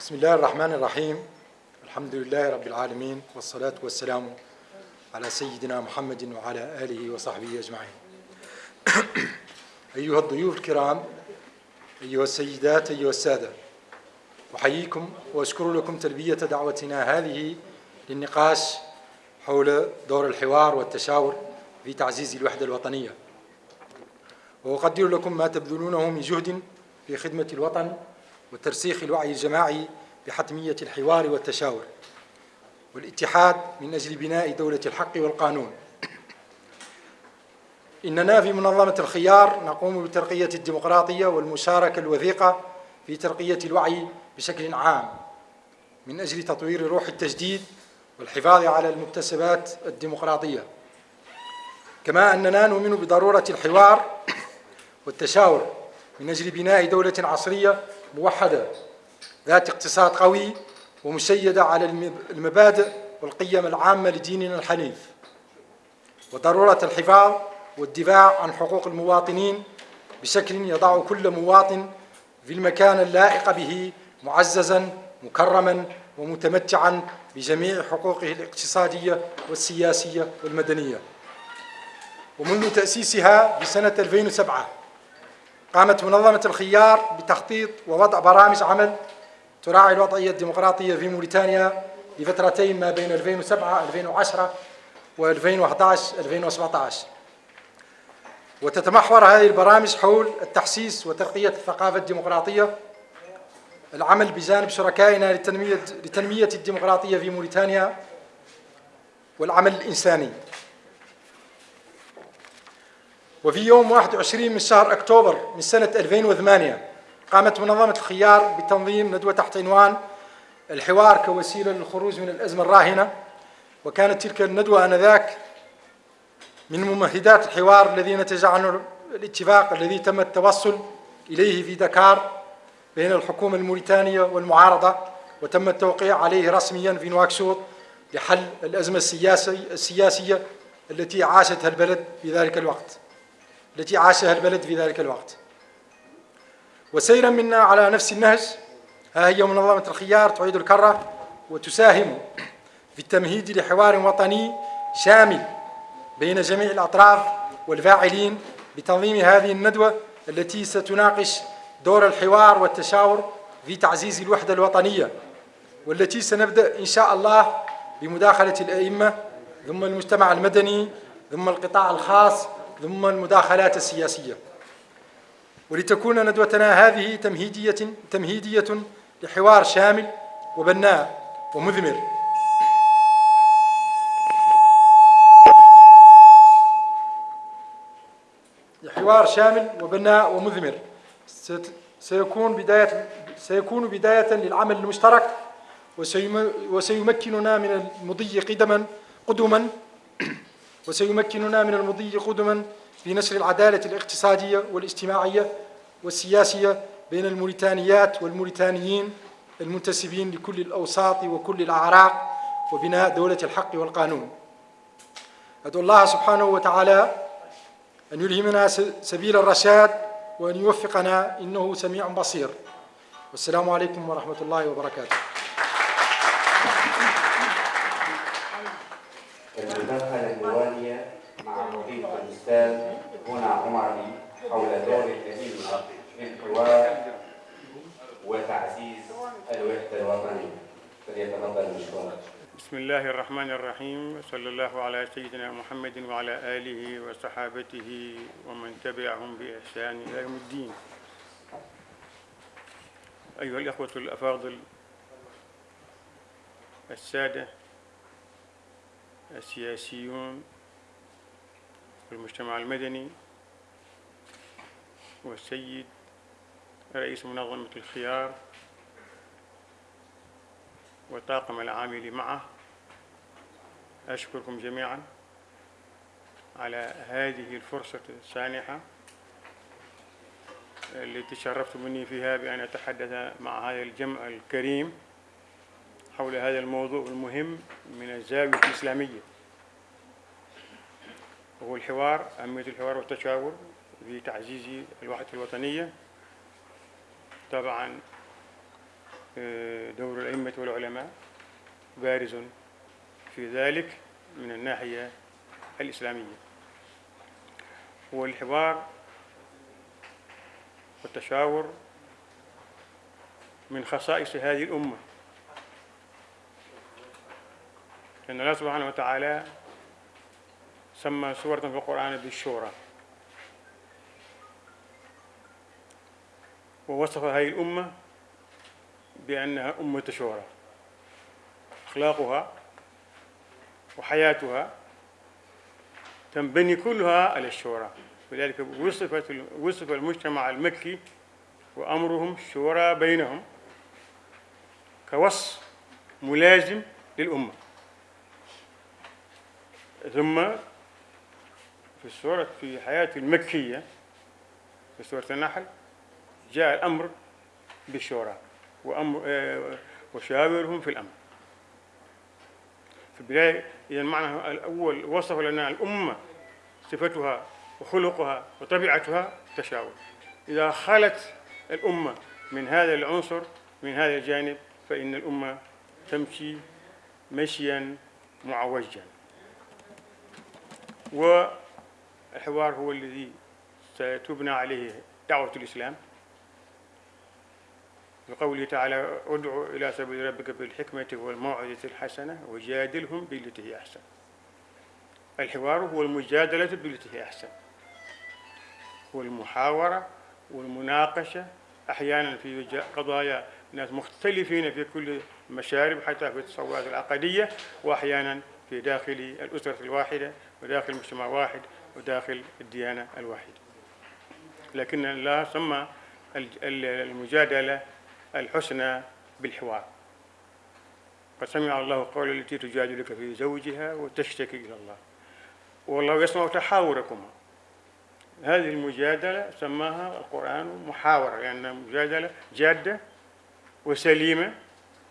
بسم الله الرحمن الرحيم. الحمد لله رب العالمين والصلاة والسلام على سيدنا محمد وعلى آله وصحبه أجمعين. أيها الضيوف الكرام أيها السيدات أيها السادة أحييكم وأشكر لكم تلبية دعوتنا هذه للنقاش حول دور الحوار والتشاور في تعزيز الوحدة الوطنية. وأقدر لكم ما تبذلونه من جهد في خدمة الوطن وترسيخ الوعي الجماعي بحتمية الحوار والتشاور والاتحاد من أجل بناء دولة الحق والقانون. إننا في منظمة الخيار نقوم بترقية الديمقراطية والمشاركة الوثيقة في ترقية الوعي بشكل عام من أجل تطوير روح التجديد والحفاظ على المكتسبات الديمقراطية. كما أننا نؤمن بضرورة الحوار والتشاور من أجل بناء دولة عصرية موحدة ذات اقتصاد قوي ومشيدة على المبادئ والقيم العامة لديننا الحنيف. وضرورة الحفاظ والدفاع عن حقوق المواطنين بشكل يضع كل مواطن في المكان اللائق به معززا مكرما ومتمتعا بجميع حقوقه الاقتصادية والسياسية والمدنية. ومنذ تأسيسها بسنة 2007 قامت منظمة الخيار بتخطيط ووضع برامج عمل تراعي الوضعية الديمقراطية في موريتانيا لفترتين ما بين 2007 2010 و2011 2017 وتتمحور هذه البرامج حول التحسيس وترقية الثقافة الديمقراطية. العمل بجانب شركائنا لتنمية, لتنمية الديمقراطية في موريتانيا والعمل الإنساني. وفي يوم 21 من شهر أكتوبر من سنة 2008 قامت منظمة الخيار بتنظيم ندوة تحت عنوان الحوار كوسيلة للخروج من الأزمة الراهنة وكانت تلك الندوة آنذاك من ممهدات الحوار الذي نتج عنه الاتفاق الذي تم التوصل إليه في دكار بين الحكومة الموريتانية والمعارضة وتم التوقيع عليه رسميا في نواكشوط لحل الأزمة السياسي السياسية التي عاشتها البلد في ذلك الوقت. التي عاشها البلد في ذلك الوقت. وسيرا منا على نفس النهج. ها هي منظمة الخيار تعيد الكرة وتساهم في التمهيد لحوار وطني شامل بين جميع الأطراف والفاعلين بتنظيم هذه الندوة التي ستناقش دور الحوار والتشاور في تعزيز الوحدة الوطنية والتي سنبدأ إن شاء الله بمداخلة الأئمة ثم المجتمع المدني ثم القطاع الخاص ثم المداخلات السياسية. ولتكون ندوتنا هذه تمهيدية, تمهيدية لحوار شامل وبناء ومثمر لحوار شامل وبناء ومثمر سيكون بداية سيكون بداية للعمل المشترك وسيمكننا من المضي قدما قدما وسيمكننا من المضي قدما في نشر العدالة الاقتصادية والاجتماعية والسياسية بين الموريتانيات والموريتانيين المنتسبين لكل الأوساط وكل الأعراق وبناء دولة الحق والقانون. أدعو الله سبحانه وتعالى أن يلهمنا سبيل الرشاد وأن يوفقنا إنه سميع بصير. والسلام عليكم ورحمة الله وبركاته. الأستاذ هنا عمري حول دور الأئمة في الحوار وتعزيز الوحدة الوطنية. فليتفضل مشكورا. بسم الله الرحمن الرحيم صلى الله على سيدنا محمد وعلى آله وصحابته ومن تبعهم بإحسان إلى يوم الدين. أيها الأخوة الأفاضل السادة السياسيون والمجتمع المدني والسيد رئيس منظمة الخيار وطاقم العامل معه. أشكركم جميعا على هذه الفرصة السانحة التي شرفت مني فيها بأن أتحدث مع هذا الجمع الكريم حول هذا الموضوع المهم من الزاوية الإسلامية. وهو الحوار أهمية الحوار والتشاور في تعزيز الوحدة الوطنية. طبعا آه، دور الأئمة والعلماء بارز في ذلك من الناحية الإسلامية. والحوار والتشاور من خصائص هذه الأمة. لأن الله سبحانه وتعالى سمى سورة في القرآن بالشورى. ووصف هذه الأمة بأنها أمة شورى. أخلاقها وحياتها تنبني كلها على الشورى. ولذلك وصفت وصف المجتمع المكي وأمرهم شورى بينهم كوصف ملازم للأمة. ثم في السورة في حياة المكية في سورة النحل جاء الأمر بالشورى وأمر آه، وشاورهم في الأمر. في البداية إذا المعنى الأول وصف لنا الأمة صفتها وخلقها وطبيعتها تشاور. إذا خلت الأمة من هذا العنصر من هذا الجانب فإن الأمة تمشي مشيا معوجا. والحوار هو الذي ستبنى عليه دعوة الإسلام. بقوله تعالى ادع إلى سبيل ربك بالحكمة والموعظة الحسنة وجادلهم بالتي هي أحسن. الحوار هو المجادلة بالتي هي أحسن. والمحاورة والمناقشة أحيانا في قضايا ناس مختلفين في كل المشارب حتى في التصورات العقدية وأحيانا في داخل الأسرة الواحدة وداخل مجتمع واحد. وداخل الديانة الواحدة. لكن الله سمى المجادلة الحسنى بالحوار. قد سمع الله قول التي تجادلك في زوجها وتشتكي إلى الله. والله يسمع تحاوركما. هذه المجادلة سماها القرآن محاورة لأنها مجادلة جادة وسليمة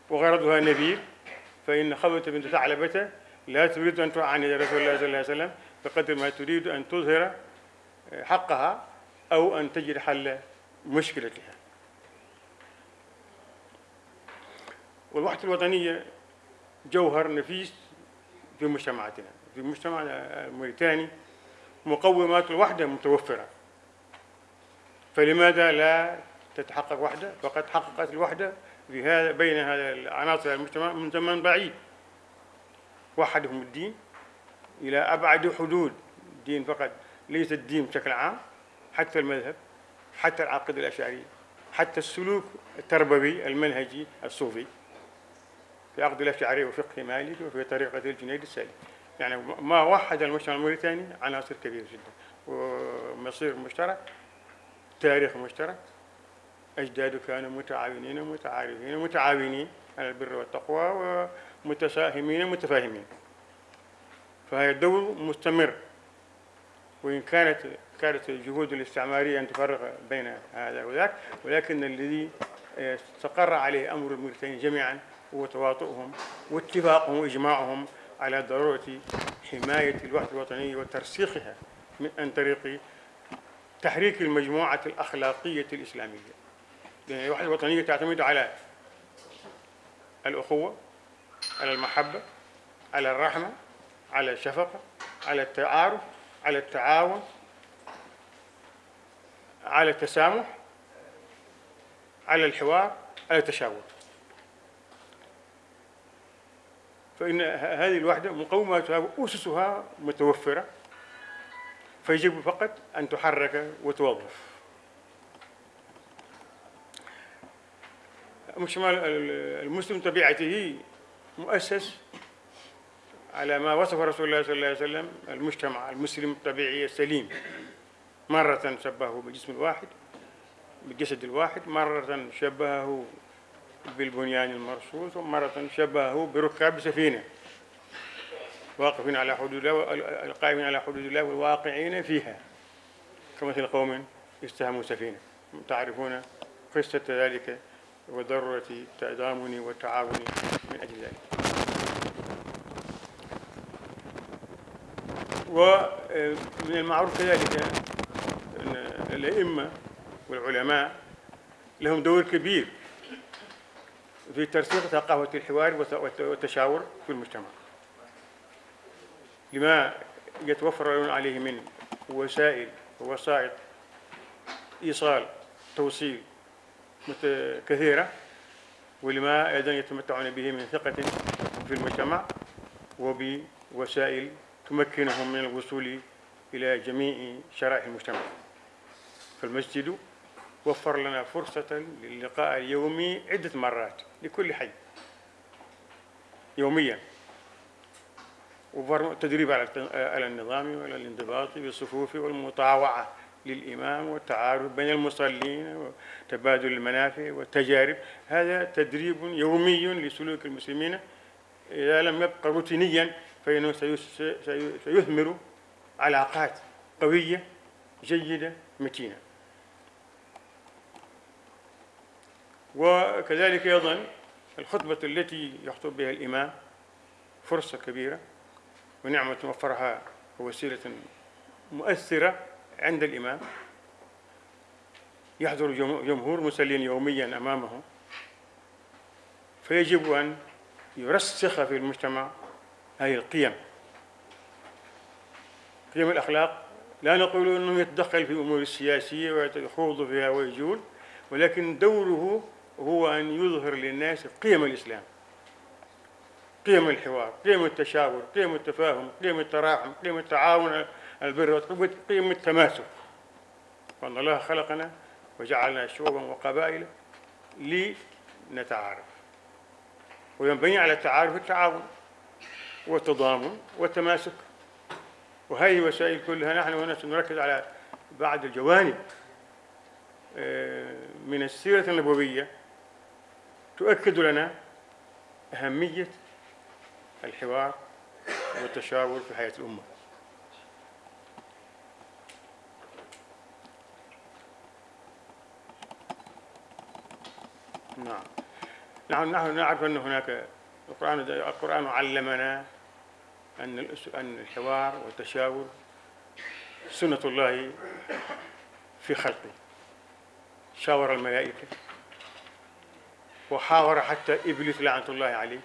وغرضها نبيل. فإن خبث بنت ثعلبة لا تريد أن تعاند رسول الله صلى الله عليه وسلم. بقدر ما تريد أن تظهر حقها أو أن تجد حل مشكلتها. والوحدة الوطنية جوهر نفيس في مجتمعاتنا. في المجتمع الموريتاني مقومات الوحدة متوفرة. فلماذا لا تتحقق وحدة؟ فقد حققت الوحدة بين هذا العناصر المجتمع من زمن بعيد. وحدهم الدين إلى أبعد حدود. الدين فقط ليس الدين بشكل عام حتى المذهب حتى العقيدة الأشعرية حتى السلوك التربوي المنهجي الصوفي. في عقد الأشعري وفقه مالك وفي طريقة الجنيد السالم يعني ما وحد المجتمع الموريتاني عناصر كبيرة جدا. ومصير مشترك تاريخ مشترك أجداده كانوا متعاونين ومتعارفين ومتعاونين على البر والتقوى ومتساهمين ومتفاهمين. فهي الدور مستمر وإن كانت كانت الجهود الاستعمارية أن تفرق بين هذا وذاك ولكن الذي استقر عليه أمر الموريتانيين جميعا هو تواطؤهم واتفاقهم وإجماعهم على ضرورة حماية الوحدة الوطنية وترسيخها من عن طريق تحريك المجموعة الأخلاقية الإسلامية. لأن الوحدة الوطنية تعتمد على الأخوة على المحبة على الرحمة على الشفقة على التعارف على التعاون على التسامح على الحوار على التشاور. فإن هذه الوحدة مقوماتها وأسسها متوفرة فيجب فقط أن تحرك وتوظف. المجتمع المسلم طبيعته مؤسس على ما وصف رسول الله صلى الله عليه وسلم المجتمع المسلم الطبيعي السليم. مرة شبهه بالجسم الواحد بالجسد الواحد مرة شبهه بالبنيان المرصوص ومرة شبهه بركاب سفينة. واقفين على حدود الله القائمين على حدود الله والواقعين فيها. كمثل قوم استهموا سفينة. تعرفون قصة ذلك وضرورة التضامن والتعاون من أجل ذلك. ومن المعروف كذلك أن الأئمة والعلماء لهم دور كبير في ترسيخ ثقافة الحوار والتشاور في المجتمع. لما يتوفر عليه من وسائل ووسائط إيصال توصيل كثيرة ولما أيضا يتمتعون به من ثقة في المجتمع وبوسائل تمكنهم من الوصول إلى جميع شرائح المجتمع. فالمسجد وفر لنا فرصة للقاء اليومي عدة مرات لكل حي. يوميا. وفر تدريب على النظام وعلى الانضباط بالصفوف والمطاوعة للإمام والتعارف بين المصلين وتبادل المنافع والتجارب. هذا تدريب يومي لسلوك المسلمين إذا لم يبقى روتينيا فإنه سيثمر علاقات قوية جيدة متينة. وكذلك أيضا الخطبة التي يخطب بها الإمام فرصة كبيرة ونعمة وفرها ووسيلة مؤثرة عند الإمام. يحضر جمهور مسلين يوميا أمامه. فيجب أن يرسخ في المجتمع هذه القيم. قيم الأخلاق. لا نقول أنه يتدخل في الأمور السياسية ويخوض فيها ويجول ولكن دوره هو أن يظهر للناس قيم الإسلام. قيم الحوار قيم التشاور قيم التفاهم قيم التراحم قيم التعاون البر قيم التماسك. وأن الله خلقنا وجعلنا شعوبا وقبائل لنتعارف. وينبني على التعارف التعاون. والتضامن والتماسك وهذه الوسائل كلها نحن هنا سنركز على بعض الجوانب. آه، من السيرة النبوية تؤكد لنا أهمية الحوار والتشاور في حياة الأمة. نعم. نحن نعرف أن هناك القرآن القرآن علمنا أن أن الحوار والتشاور سنة الله في خلقه. شاور الملائكة وحاور حتى إبليس لعنة الله عليه.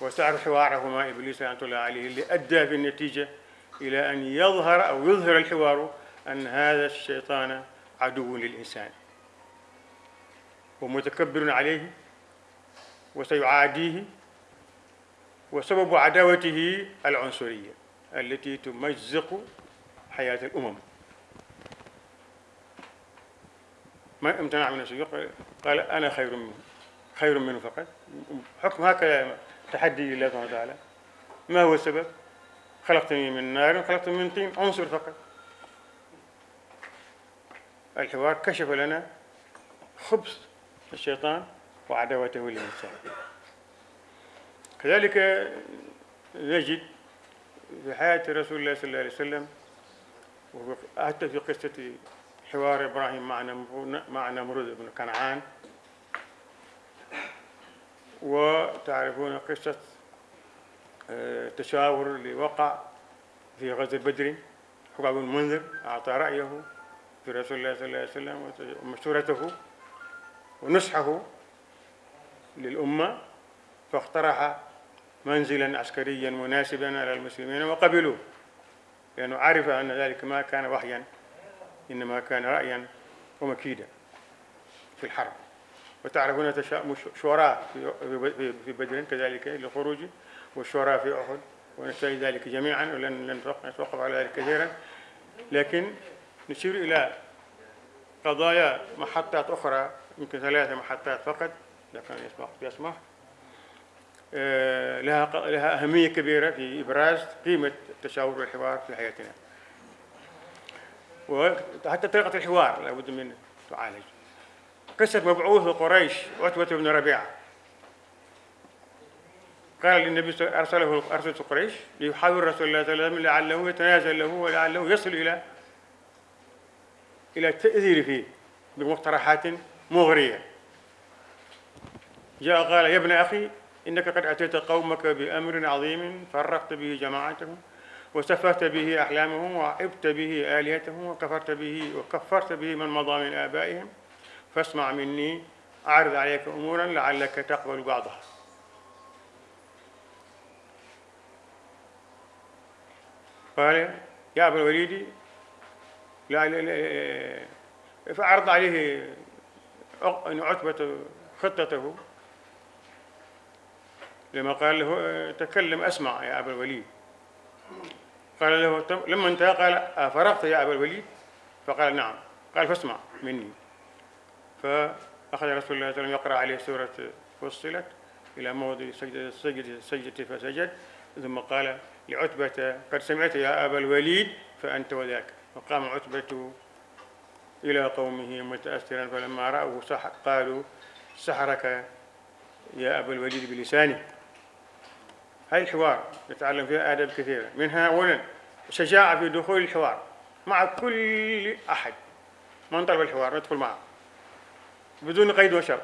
وتعرف حواره مع إبليس لعنة الله عليه اللي أدى في النتيجة إلى أن يظهر أو يظهر الحوار أن هذا الشيطان عدو للإنسان. ومتكبر عليه وسيعاديه وسبب عداوته العنصرية التي تمزق حياة الأمم. ما امتنع من السجود قال أنا خير منه خير منه فقط. حكم هكذا تحدي لله سبحانه وتعالى. ما هو السبب؟ خلقتني من نار خلقتني من طين عنصر فقط. الحوار كشف لنا خبث الشيطان وعداوته للإنسان كذلك نجد في حياة رسول الله صلى الله عليه وسلم حتى في قصة حوار إبراهيم مع نمرود بن كنعان. وتعرفون قصة آه، تشاور اللي وقع في غزوة بدر. حباب بن المنذر أعطى رأيه في رسول الله صلى الله عليه وسلم ومشورته ونصحه. للأمة فاقترح منزلا عسكريا مناسبا على المسلمين وقبلوه لأنه عرف أن ذلك ما كان وحيا إنما كان رأيا ومكيدا في الحرب. وتعرفون شوراء في بدر كذلك للخروج والشوراء في أحد ونستعيد ذلك جميعا ولن نتوقف على ذلك كثيرا. لكن نشير إلى قضايا محطات أخرى يمكن ثلاثة محطات فقط إذا كان يسمح يسمح لها لها أهمية كبيرة في إبراز قيمة التشاور والحوار في حياتنا. وحتى طريقة الحوار لابد من تعالج. قصة مبعوث قريش عتبة بن ربيعة. قال للنبي أرسله أرسلت قريش ليحاور رسول الله صلى الله عليه وسلم لعله يتنازل له ولعله يصل إلى إلى التأثير فيه بمقترحات مغرية. جاء قال يا ابن أخي إنك قد أتيت قومك بأمر عظيم فرقت به جماعتهم وسفهت به أحلامهم وعبت به آلهتهم وكفرت به وكفرت به من مضى من آبائهم فاسمع مني أعرض عليك أمورا لعلك تقبل بعضها قال يا أبا الوليد لا لا لا فعرض عليه عتبة خطته لما قال له تكلم أسمع يا أبا الوليد. قال له لما انتهى قال أفرغت يا أبا الوليد؟ فقال نعم. قال فاسمع مني. فأخذ رسول الله صلى الله عليه وسلم يقرأ عليه سورة فصلت إلى موضع سجدة سجدة سجدة فسجد. ثم قال لعتبة قد سمعت يا أبا الوليد فأنت وذاك. فقام عتبة إلى قومه متأثرا فلما رأوه قالوا سحرك يا أبا الوليد بلسانه هاي الحوار نتعلم فيها آداب كثيرة. منها أولا شجاعة في دخول الحوار مع كل أحد. من طلب الحوار ندخل معه. بدون قيد وشرط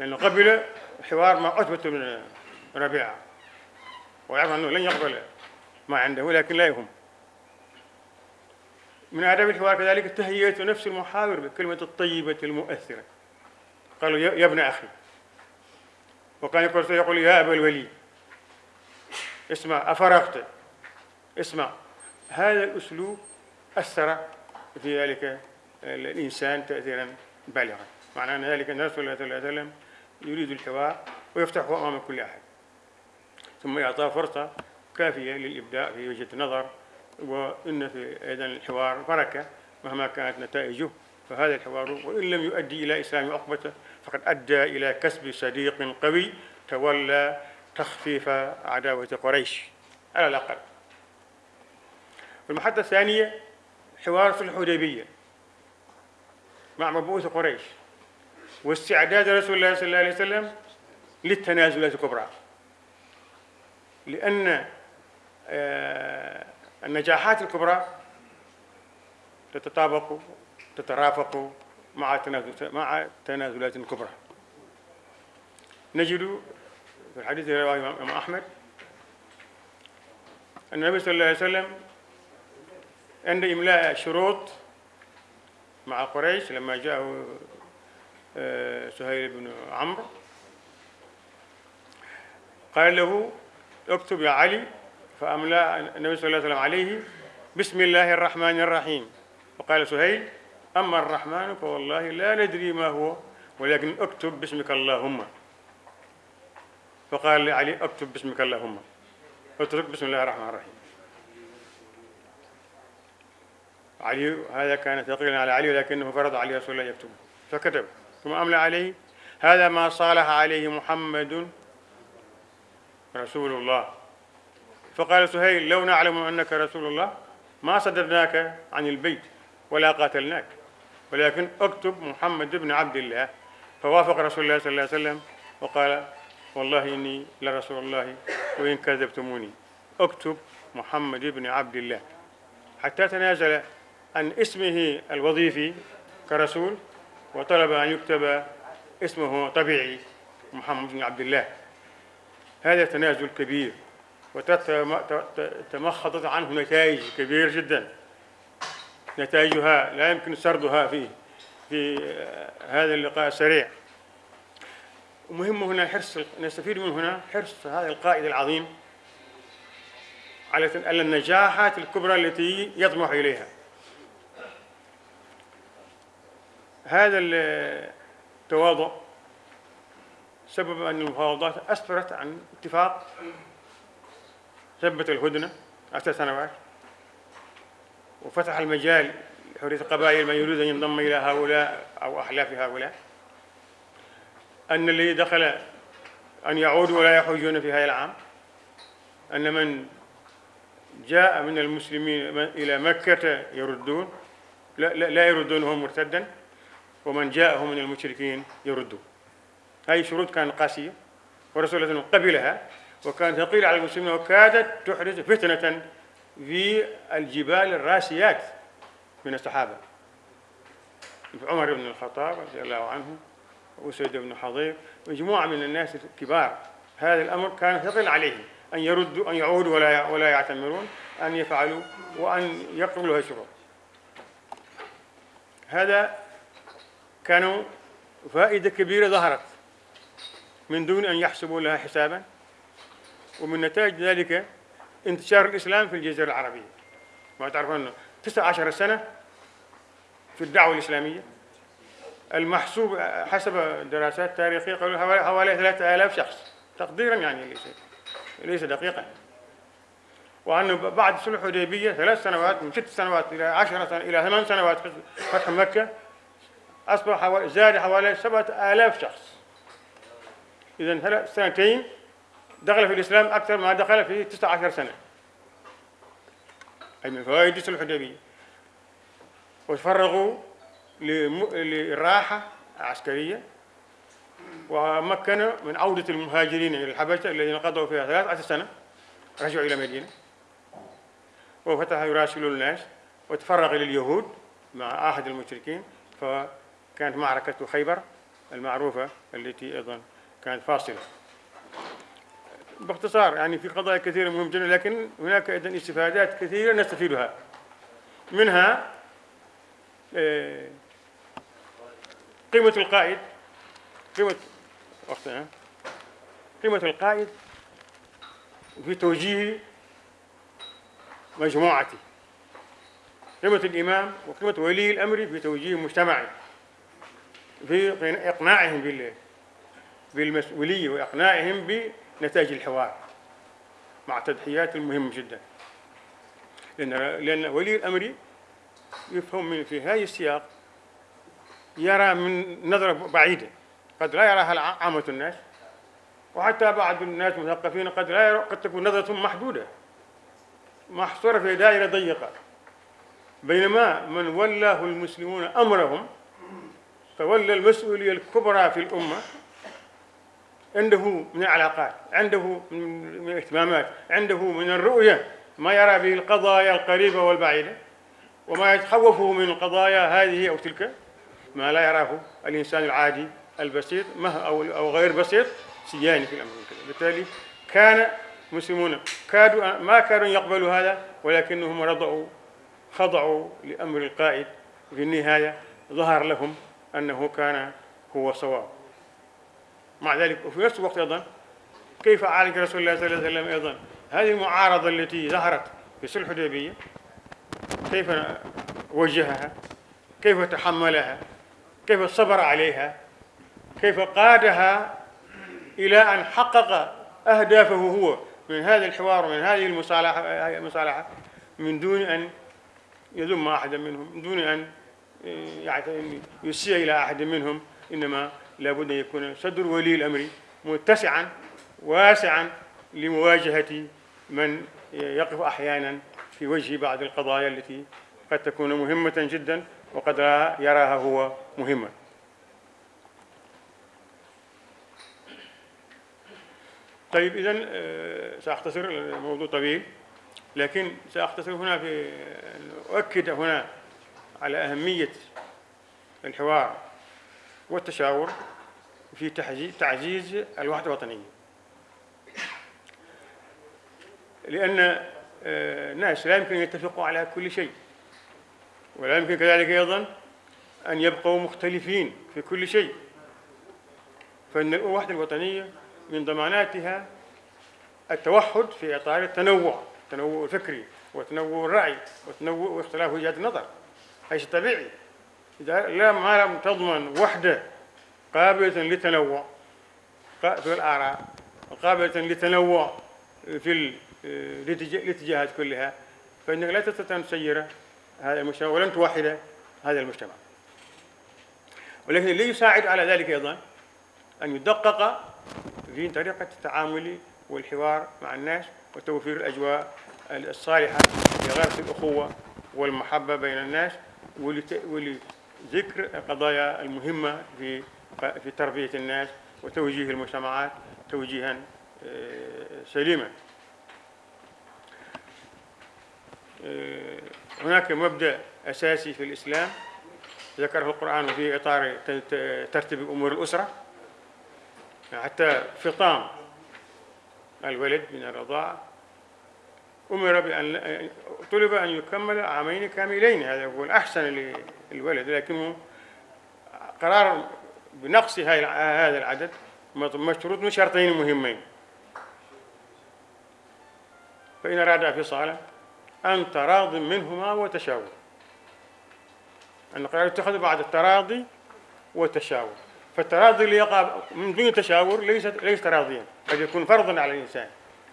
لأنه قبل الحوار مع عتبة بن ربيعة. ويعرف أنه لن يقبل ما عنده لكن لا يهم. من آداب الحوار كذلك تهيئة نفس المحاور بالكلمة الطيبة المؤثرة. قالوا يا ابن أخي وكان يقول يقول يا أبا الوليد. اسمع أفرغت. اسمع هذا الأسلوب أثر في ذلك الإنسان تأثيرا بالغا. معنى أن ذلك الله صلى الله عليه وسلم يريد الحوار ويفتحه أمام كل أحد. ثم يعطاه فرصة كافية للإبداع في وجهة النظر وإن في أيضا الحوار بركة مهما كانت نتائجه فهذا الحوار وإن لم يؤدي إلى إسلام عقبة فقد أدى إلى كسب صديق قوي تولى تخفيف عداوة قريش على الأقل. المحطة الثانية حوار في الحديبية مع مبعوث قريش واستعداد رسول الله صلى الله عليه وسلم للتنازلات الكبرى. لأن آه، النجاحات الكبرى تتطابق تترافق مع مع تنازلات كبرى. نجد في الحديث رواه الإمام أحمد أن النبي صلى الله عليه وسلم عند إملاء شروط مع قريش لما جاءه آه، سهيل بن عمرو قال له اكتب يا علي. فأملأ النبي صلى الله عليه وسلم عليه بسم الله الرحمن الرحيم. وقال سهيل أما الرحمن فوالله لا ندري ما هو ولكن اكتب باسمك اللهم. فقال لعلي اكتب باسمك اللهم. اترك بسم الله الرحمن الرحيم. علي هذا كان ثقيلا على علي ولكنه فرض عليه رسول الله يكتب فكتب ثم أملأ عليه هذا ما صالح عليه محمد رسول الله. فقال سهيل لو نعلم أنك رسول الله ما صدرناك عن البيت ولا قاتلناك. ولكن اكتب محمد بن عبد الله. فوافق رسول الله صلى الله عليه وسلم وقال والله إني لرسول الله وإن كذبتموني. اكتب محمد بن عبد الله. حتى تنازل عن اسمه الوظيفي كرسول وطلب أن يكتب اسمه طبيعي محمد بن عبد الله. هذا تنازل كبير وتمخضت عنه نتائج كبيرة جدا. نتائجها لا يمكن سردها في في هذا اللقاء السريع ومهم هنا حرص نستفيد من هنا حرص هذا القائد العظيم على النجاحات الكبرى التي يطمح إليها. هذا التواضع سبب أن المفاوضات أسفرت عن اتفاق ثبت الهدنة عشر سنوات. وفتح المجال لحرية القبائل من يريد أن ينضم إلى هؤلاء أو أحلاف هؤلاء أن الذي دخل أن يعودوا ولا يحجون في هذا العام أن من جاء من المسلمين إلى مكة يردون لا, لا, لا يردونهم مرتدا ومن جاءه من المشركين يردون. هذه شروط كانت قاسية ورسول الله قبلها وكانت ثقيلة على المسلمين وكادت تحدث فتنة في الجبال الراسيات من الصحابة. عمر بن الخطاب رضي الله عنه وسيد بن حضير مجموعة من الناس الكبار هذا الأمر كان ثقيل عليهم أن يردوا أن يعودوا ولا ولا يعتمرون أن يفعلوا وأن يقبلوا الشروط هذا كانوا فائدة كبيرة ظهرت من دون أن يحسبوا لها حسابا. ومن نتائج ذلك انتشار الإسلام في الجزيرة العربية. ما تعرفون أنه 19 سنة في الدعوة الإسلامية المحسوب حسب دراسات تاريخية قالوا حوالي 3000 شخص. تقديرا يعني ليس ليس دقيقا. وأنه بعد صلح الحديبية ثلاث سنوات من ست سنوات إلى عشر سنوات إلى ثمان سنوات فتح مكة أصبح حوالي زاد حوالي سبعة آلاف شخص. إذا ثلاث سنتين دخل في الإسلام أكثر ما دخل في 19 سنة. أي من فوائد صلح الحديبية وتفرغوا للراحة عسكرية ومكن من عودة المهاجرين إلى الحبشة الذين قضوا فيها 13 سنة رجعوا إلى مدينة. وفتح يراسل الناس وتفرغ لليهود مع أحد المشركين فكانت معركة خيبر المعروفة التي أيضا كانت فاصلة. باختصار يعني في قضايا كثيرة مهمة جدا لكن هناك أيضا استفادات كثيرة نستفيدها. منها آه، قيمة القائد. قيمة قيمة القائد في توجيه مجموعته قيمة الإمام وقيمة ولي الأمر في توجيه مجتمعي في إقناعهم بالمسؤولية وإقناعهم بنتائج الحوار مع تضحيات مهمة جدا. لأن لأن ولي الأمر يفهم من في هذا السياق يرى من نظرة بعيدة. قد لا يراها عامة الناس. وحتى بعض الناس المثقفين قد لا يرى قد تكون نظرتهم محدودة. محصورة في دائرة ضيقة. بينما من ولاه المسلمون أمرهم تولى المسؤولية الكبرى في الأمة عنده من العلاقات عنده من الاهتمامات عنده من الرؤية. ما يرى به القضايا القريبة والبعيدة وما يتخوفه من القضايا هذه أو تلك. ما لا يراه الإنسان العادي البسيط أو أو غير بسيط سياني في الأمر بالتالي كان المسلمون كادوا ما كانوا يقبلوا هذا ولكنهم رضعوا خضعوا لأمر القائد. في النهاية ظهر لهم أنه كان هو صواب. مع ذلك. وفي نفس الوقت أيضا كيف عالج رسول الله صلى الله عليه وسلم أيضا؟ هذه المعارضة التي ظهرت في صلح الحديبية كيف وجهها؟ كيف تحملها؟ كيف صبر عليها؟ كيف قادها إلى أن حقق أهدافه هو من هذا الحوار ومن هذه المصالحة المصالحة من دون أن يذم أحدا منهم من دون أن يعني يسيء إلى أحد منهم إنما لابد أن يكون صدر ولي الأمر متسعا واسعا لمواجهة من يقف أحيانا في وجه بعض القضايا التي قد تكون مهمة جدا وقد يراها هو مهمة طيب إذا آه، سأختصر الموضوع طويل لكن سأختصر هنا في أؤكد هنا على أهمية الحوار. والتشاور في تعزيز الوحدة الوطنية لأن آه، الناس لا يمكن أن يتفقوا على كل شيء ولا يمكن كذلك أيضا أن يبقوا مختلفين في كل شيء. فإن الوحدة الوطنية من ضماناتها التوحد في إطار التنوع التنوع الفكري وتنوع الرأي وتنوع واختلاف وجهات النظر هذا طبيعي. إذا لا ما لم تضمن وحدة قابلة للتنوع في الآراء. قابلة للتنوع في الاتجاهات كلها. فإنك لا تستطيع أن تسير هذا المجتمع ولن توحد هذا المجتمع. ولكن اللي يساعد على ذلك أيضا أن يدقق في طريقة التعامل والحوار مع الناس وتوفير الأجواء الصالحة لغرس الأخوة والمحبة بين الناس ولذكر القضايا المهمة في في تربية الناس وتوجيه المجتمعات توجيها آه، سليما. آه، هناك مبدأ أساسي في الإسلام ذكره القرآن في إطار ترتيب أمور الأسرة. حتى فطام الولد من الرضاعة أمر بأن طلب أن يكمل عامين كاملين هذا هو الأحسن للولد لكنه قرار بنقص هذا العدد مشروط من شرطين مهمين. فإن أراد فصالا أن تراض منهما وتشاور. أن القرار يتخذ بعد التراضي والتشاور فالتراضي اللي يقع من دون تشاور ليس ليس تراضيا قد يكون فرضا على الإنسان.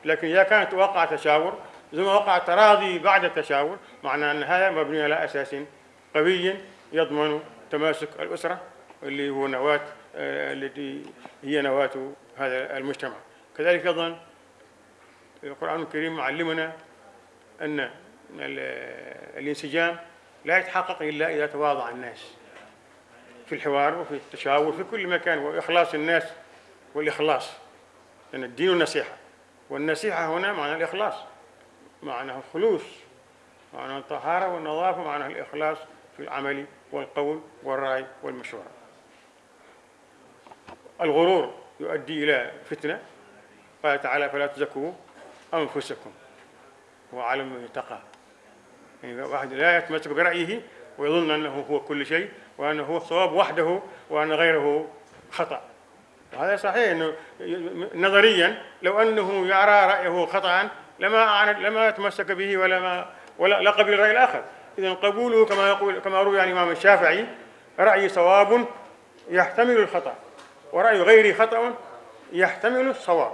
لكن إذا كانت وقع تشاور ثم وقع تراضي بعد التشاور معناه أن هذا مبني على أساس قوي يضمن تماسك الأسرة اللي هو نواة آه، التي هي نواة هذا المجتمع. كذلك أيضا القرآن الكريم معلمنا أن الانسجام لا يتحقق إلا إذا تواضع الناس في الحوار وفي التشاور في كل مكان وإخلاص الناس والإخلاص لأن الدين النصيحة والنصيحة هنا معنى الإخلاص. معناه الخلوص معناه الطهارة والنظافة معناه الإخلاص في العمل والقول والرأي والمشورة. الغرور يؤدي إلى فتنة قال تعالى فلا تزكوا أنفسكم وعلم من اتقى يعني واحد لا يتمسك برأيه ويظن أنه هو كل شيء وأنه هو الصواب وحده وأن غيره خطأ. وهذا صحيح أنه نظريا لو أنه يرى رأيه خطأ لما لما تمسك به ولا ما ولا لا قبل الرأي الآخر. إذا قبوله كما يقول كما روي عن الإمام الشافعي رأي صواب يحتمل الخطأ ورأي غيري خطأ يحتمل الصواب.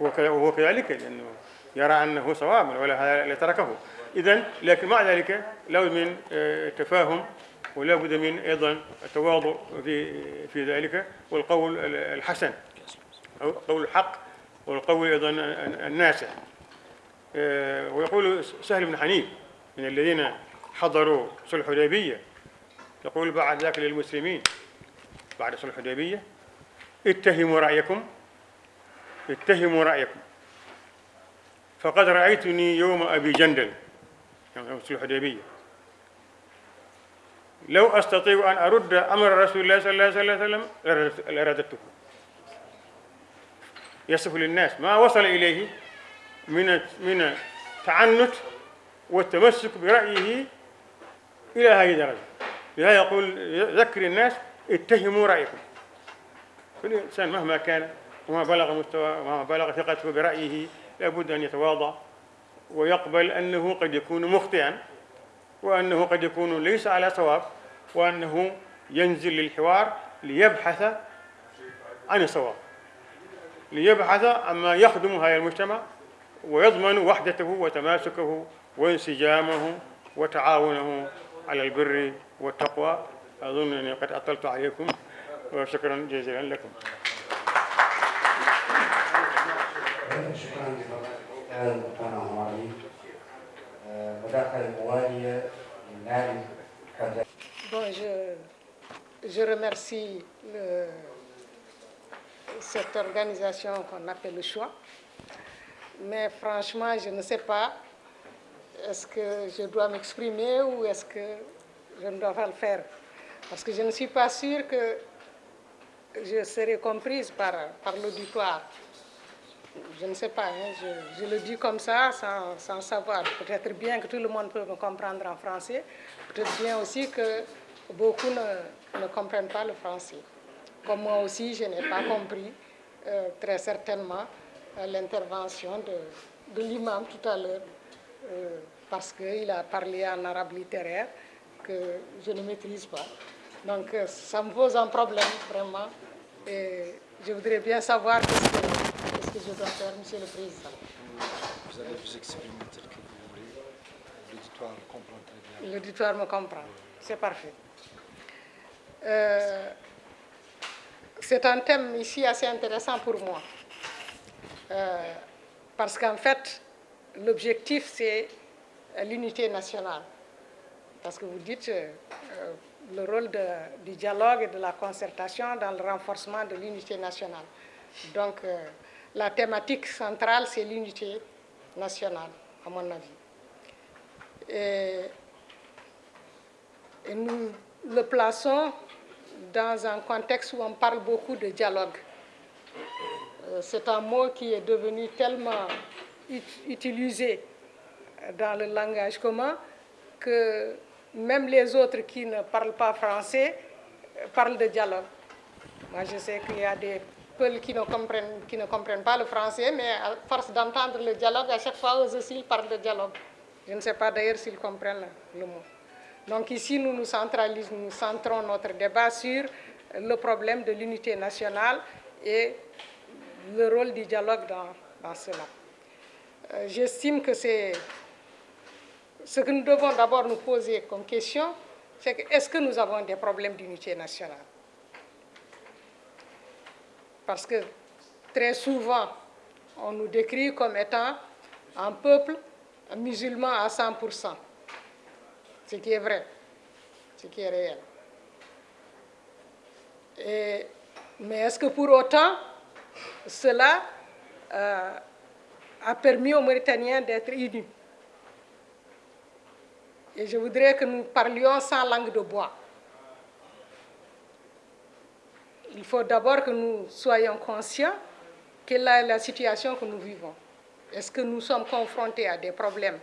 وهو كذلك لأنه يرى أنه صواب ولا لتركه إذا لكن مع ذلك لابد من آه، تفاهم ولا بد من أيضا التواضع في في ذلك والقول الحسن أو قول الحق والقول أيضا الناسع آه، ويقول سهل بن حنيف من الذين حضروا صلح الحديبية يقول بعد ذاك للمسلمين بعد صلح الحديبية اتهموا رأيكم اتهموا رأيكم. فقد رأيتني يوم أبي جندل يوم صلح الحديبية. لو أستطيع أن أرد أمر رسول الله صلى الله عليه وسلم لرددته يصف للناس ما وصل إليه من من التعنت والتمسك برأيه إلى هذه الدرجة. لهذا يقول ذكر الناس اتهموا رأيكم. كل إنسان مهما كان وما بلغ مستوى وما بلغ ثقته برأيه لابد أن يتواضع ويقبل أنه قد يكون مخطئا وأنه قد يكون ليس على صواب وأنه ينزل للحوار ليبحث عن الصواب ليبحث عما يخدم هذا المجتمع ويضمن وحدته وتماسكه وانسجامه وتعاونه على البر والتقوى أظن أني قد أطلت عليكم وشكرا جزيلا لكم شكرا Bon, je, je remercie le, cette organisation qu'on appelle le choix. Mais franchement, je ne sais pas, est-ce que je dois m'exprimer ou est-ce que je ne dois pas le faire? Parce que je ne suis pas sûre que je serai comprise par, l'auditoire. Je ne sais pas, hein, je, le dis comme ça, sans, savoir. Peut-être bien que tout le monde peut me comprendre en français, peut-être bien aussi que beaucoup ne, ne, comprennent pas le français. Comme moi aussi, je n'ai pas compris euh, très certainement euh, l'intervention de, de l'imam tout à l'heure, euh, parce qu'il a parlé en arabe littéraire que je ne maîtrise pas. Donc euh, ça me pose un problème vraiment. Et je voudrais bien savoir ce que, que, je dois faire, Monsieur le Président. Vous allez vous exprimer tel que vous voulez. L'auditoire comprend très bien. L'auditoire me comprend. C'est parfait. Euh, c'est un thème ici assez intéressant pour moi. Euh, parce qu'en fait, l'objectif, c'est l'unité nationale. Parce que vous dites euh, le rôle du dialogue et de la concertation dans le renforcement de l'unité nationale. Donc, la thématique centrale, c'est l'unité nationale, à mon avis. Et nous le plaçons dans un contexte où on parle beaucoup de dialogue. Euh, c'est un mot qui est devenu tellement utilisé dans le langage commun que même les autres qui ne parlent pas français euh, parlent de dialogue. Moi, je sais qu'il y a des peuples qui ne, comprennent, pas le français, mais à force d'entendre le dialogue, à chaque fois, eux aussi, ils parlent de dialogue. Je ne sais pas d'ailleurs s'ils comprennent le mot. Donc ici, nous nous centralisons, nous centrons notre débat sur le problème de l'unité nationale et le rôle du dialogue dans, cela. Euh, j'estime que c'est ce que nous devons d'abord nous poser comme question, c'est est-ce que nous avons des problèmes d'unité nationale? Parce que très souvent, on nous décrit comme étant un peuple musulman à 100% ce qui est vrai, ce qui est réel. mais est-ce que pour autant, cela euh, a permis aux Mauritaniens d'être unis Et je voudrais que nous parlions sans langue de bois. Il faut d'abord que nous soyons conscients quelle est la situation que nous vivons. Est-ce que nous sommes confrontés à des problèmes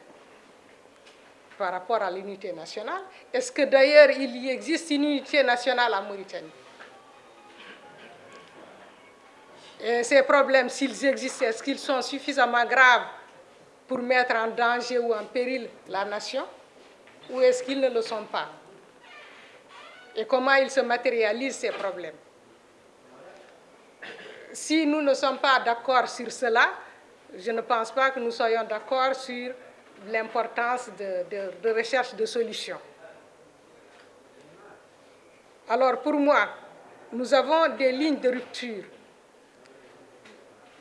par rapport à l'unité nationale? Est-ce que d'ailleurs il existe une unité nationale en Mauritanie? Et ces problèmes, s'ils existent, est-ce qu'ils sont suffisamment graves pour mettre en danger ou en péril la nation Ou est-ce qu'ils ne le sont pas? Et comment ils se matérialisent ces problèmes? Si nous ne sommes pas d'accord sur cela, je ne pense pas que nous soyons d'accord sur l'importance de, recherche de solutions. Alors pour moi, nous avons des lignes de rupture.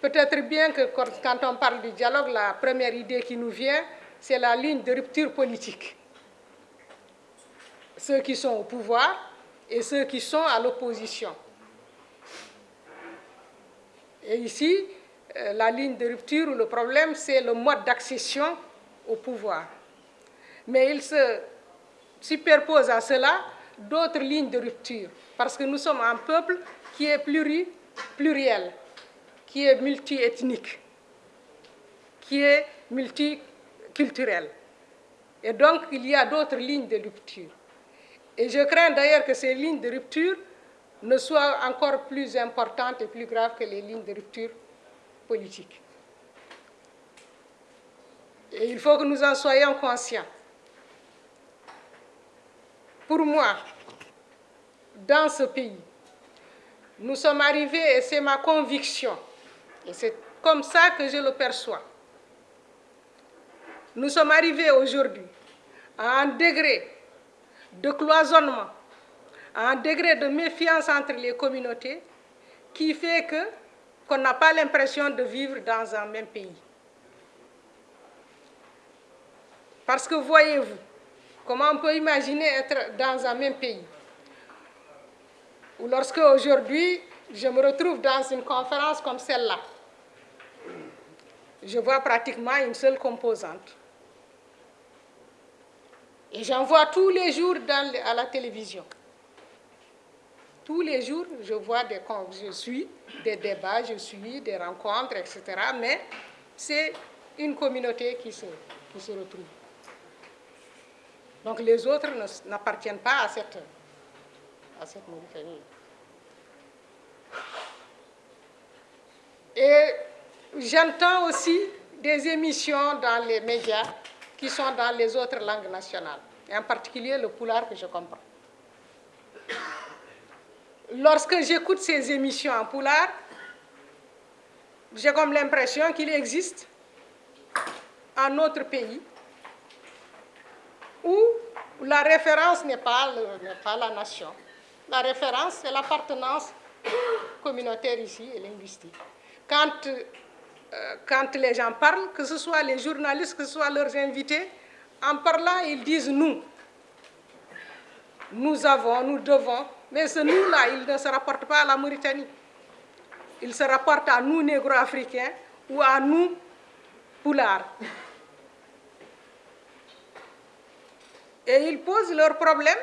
Peut-être bien que quand on parle du dialogue, la première idée qui nous vient, c'est la ligne de rupture politique. Ceux qui sont au pouvoir et ceux qui sont à l'opposition. Et ici, euh, la ligne de rupture, le problème, c'est le mode d'accession au pouvoir. Mais il se superpose à cela d'autres lignes de rupture, parce que nous sommes un peuple qui est pluriel, qui est multiethnique, qui est multiculturel. Et donc, il y a d'autres lignes de rupture. Et je crains d'ailleurs que ces lignes de rupture ne soient encore plus importantes et plus graves que les lignes de rupture politiques. Et il faut que nous en soyons conscients. Pour moi, dans ce pays, nous sommes arrivés, et c'est ma conviction, et c'est comme ça que je le perçois, nous sommes arrivés aujourd'hui à un degré de cloisonnement, à un degré de méfiance entre les communautés qui fait que qu'on n'a pas l'impression de vivre dans un même pays. Parce que voyez-vous, comment on peut imaginer être dans un même pays? Ou lorsque aujourd'hui, je me retrouve dans une conférence comme celle-là, je vois pratiquement une seule composante. Et j'en vois tous les jours à la télévision. Tous les jours, je vois des, je suis des débats, je suis des rencontres, etc. Mais c'est une communauté qui se, retrouve. Donc les autres n'appartiennent pas à cette, à. Et j'entends aussi des émissions dans les médias qui sont dans les autres langues nationales, et en particulier le poulard que je comprends. Lorsque j'écoute ces émissions en poulard, j'ai comme l'impression qu'il existe un autre pays où la référence n'est pas, la nation. La référence, c'est l'appartenance communautaire ici et linguistique. Quand euh, quand les gens parlent, que ce soit les journalistes, que ce soit leurs invités, en parlant, ils disent nous. Nous avons, nous devons, mais ce nous-là, il ne se rapporte pas à la Mauritanie. Il se rapporte à nous, négro-africains, ou à nous, poulards. Et ils posent leurs problèmes,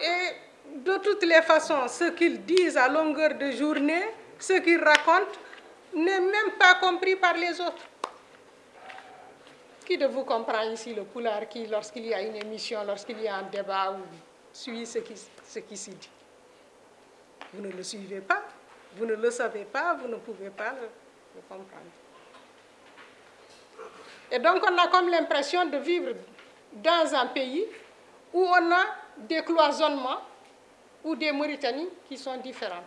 et de toutes les façons, ce qu'ils disent à longueur de journée, ce qu'ils racontent, n'est même pas compris par les autres. Qui de vous comprend ici le poulard qui, lorsqu'il y a une émission, lorsqu'il y a un débat, suit ce qui, ce qui s'y dit? Vous ne le suivez pas, vous ne le savez pas, vous ne pouvez pas le comprendre. Et donc on a comme l'impression de vivre dans un pays où on a des cloisonnements ou des Mauritanies qui sont différentes.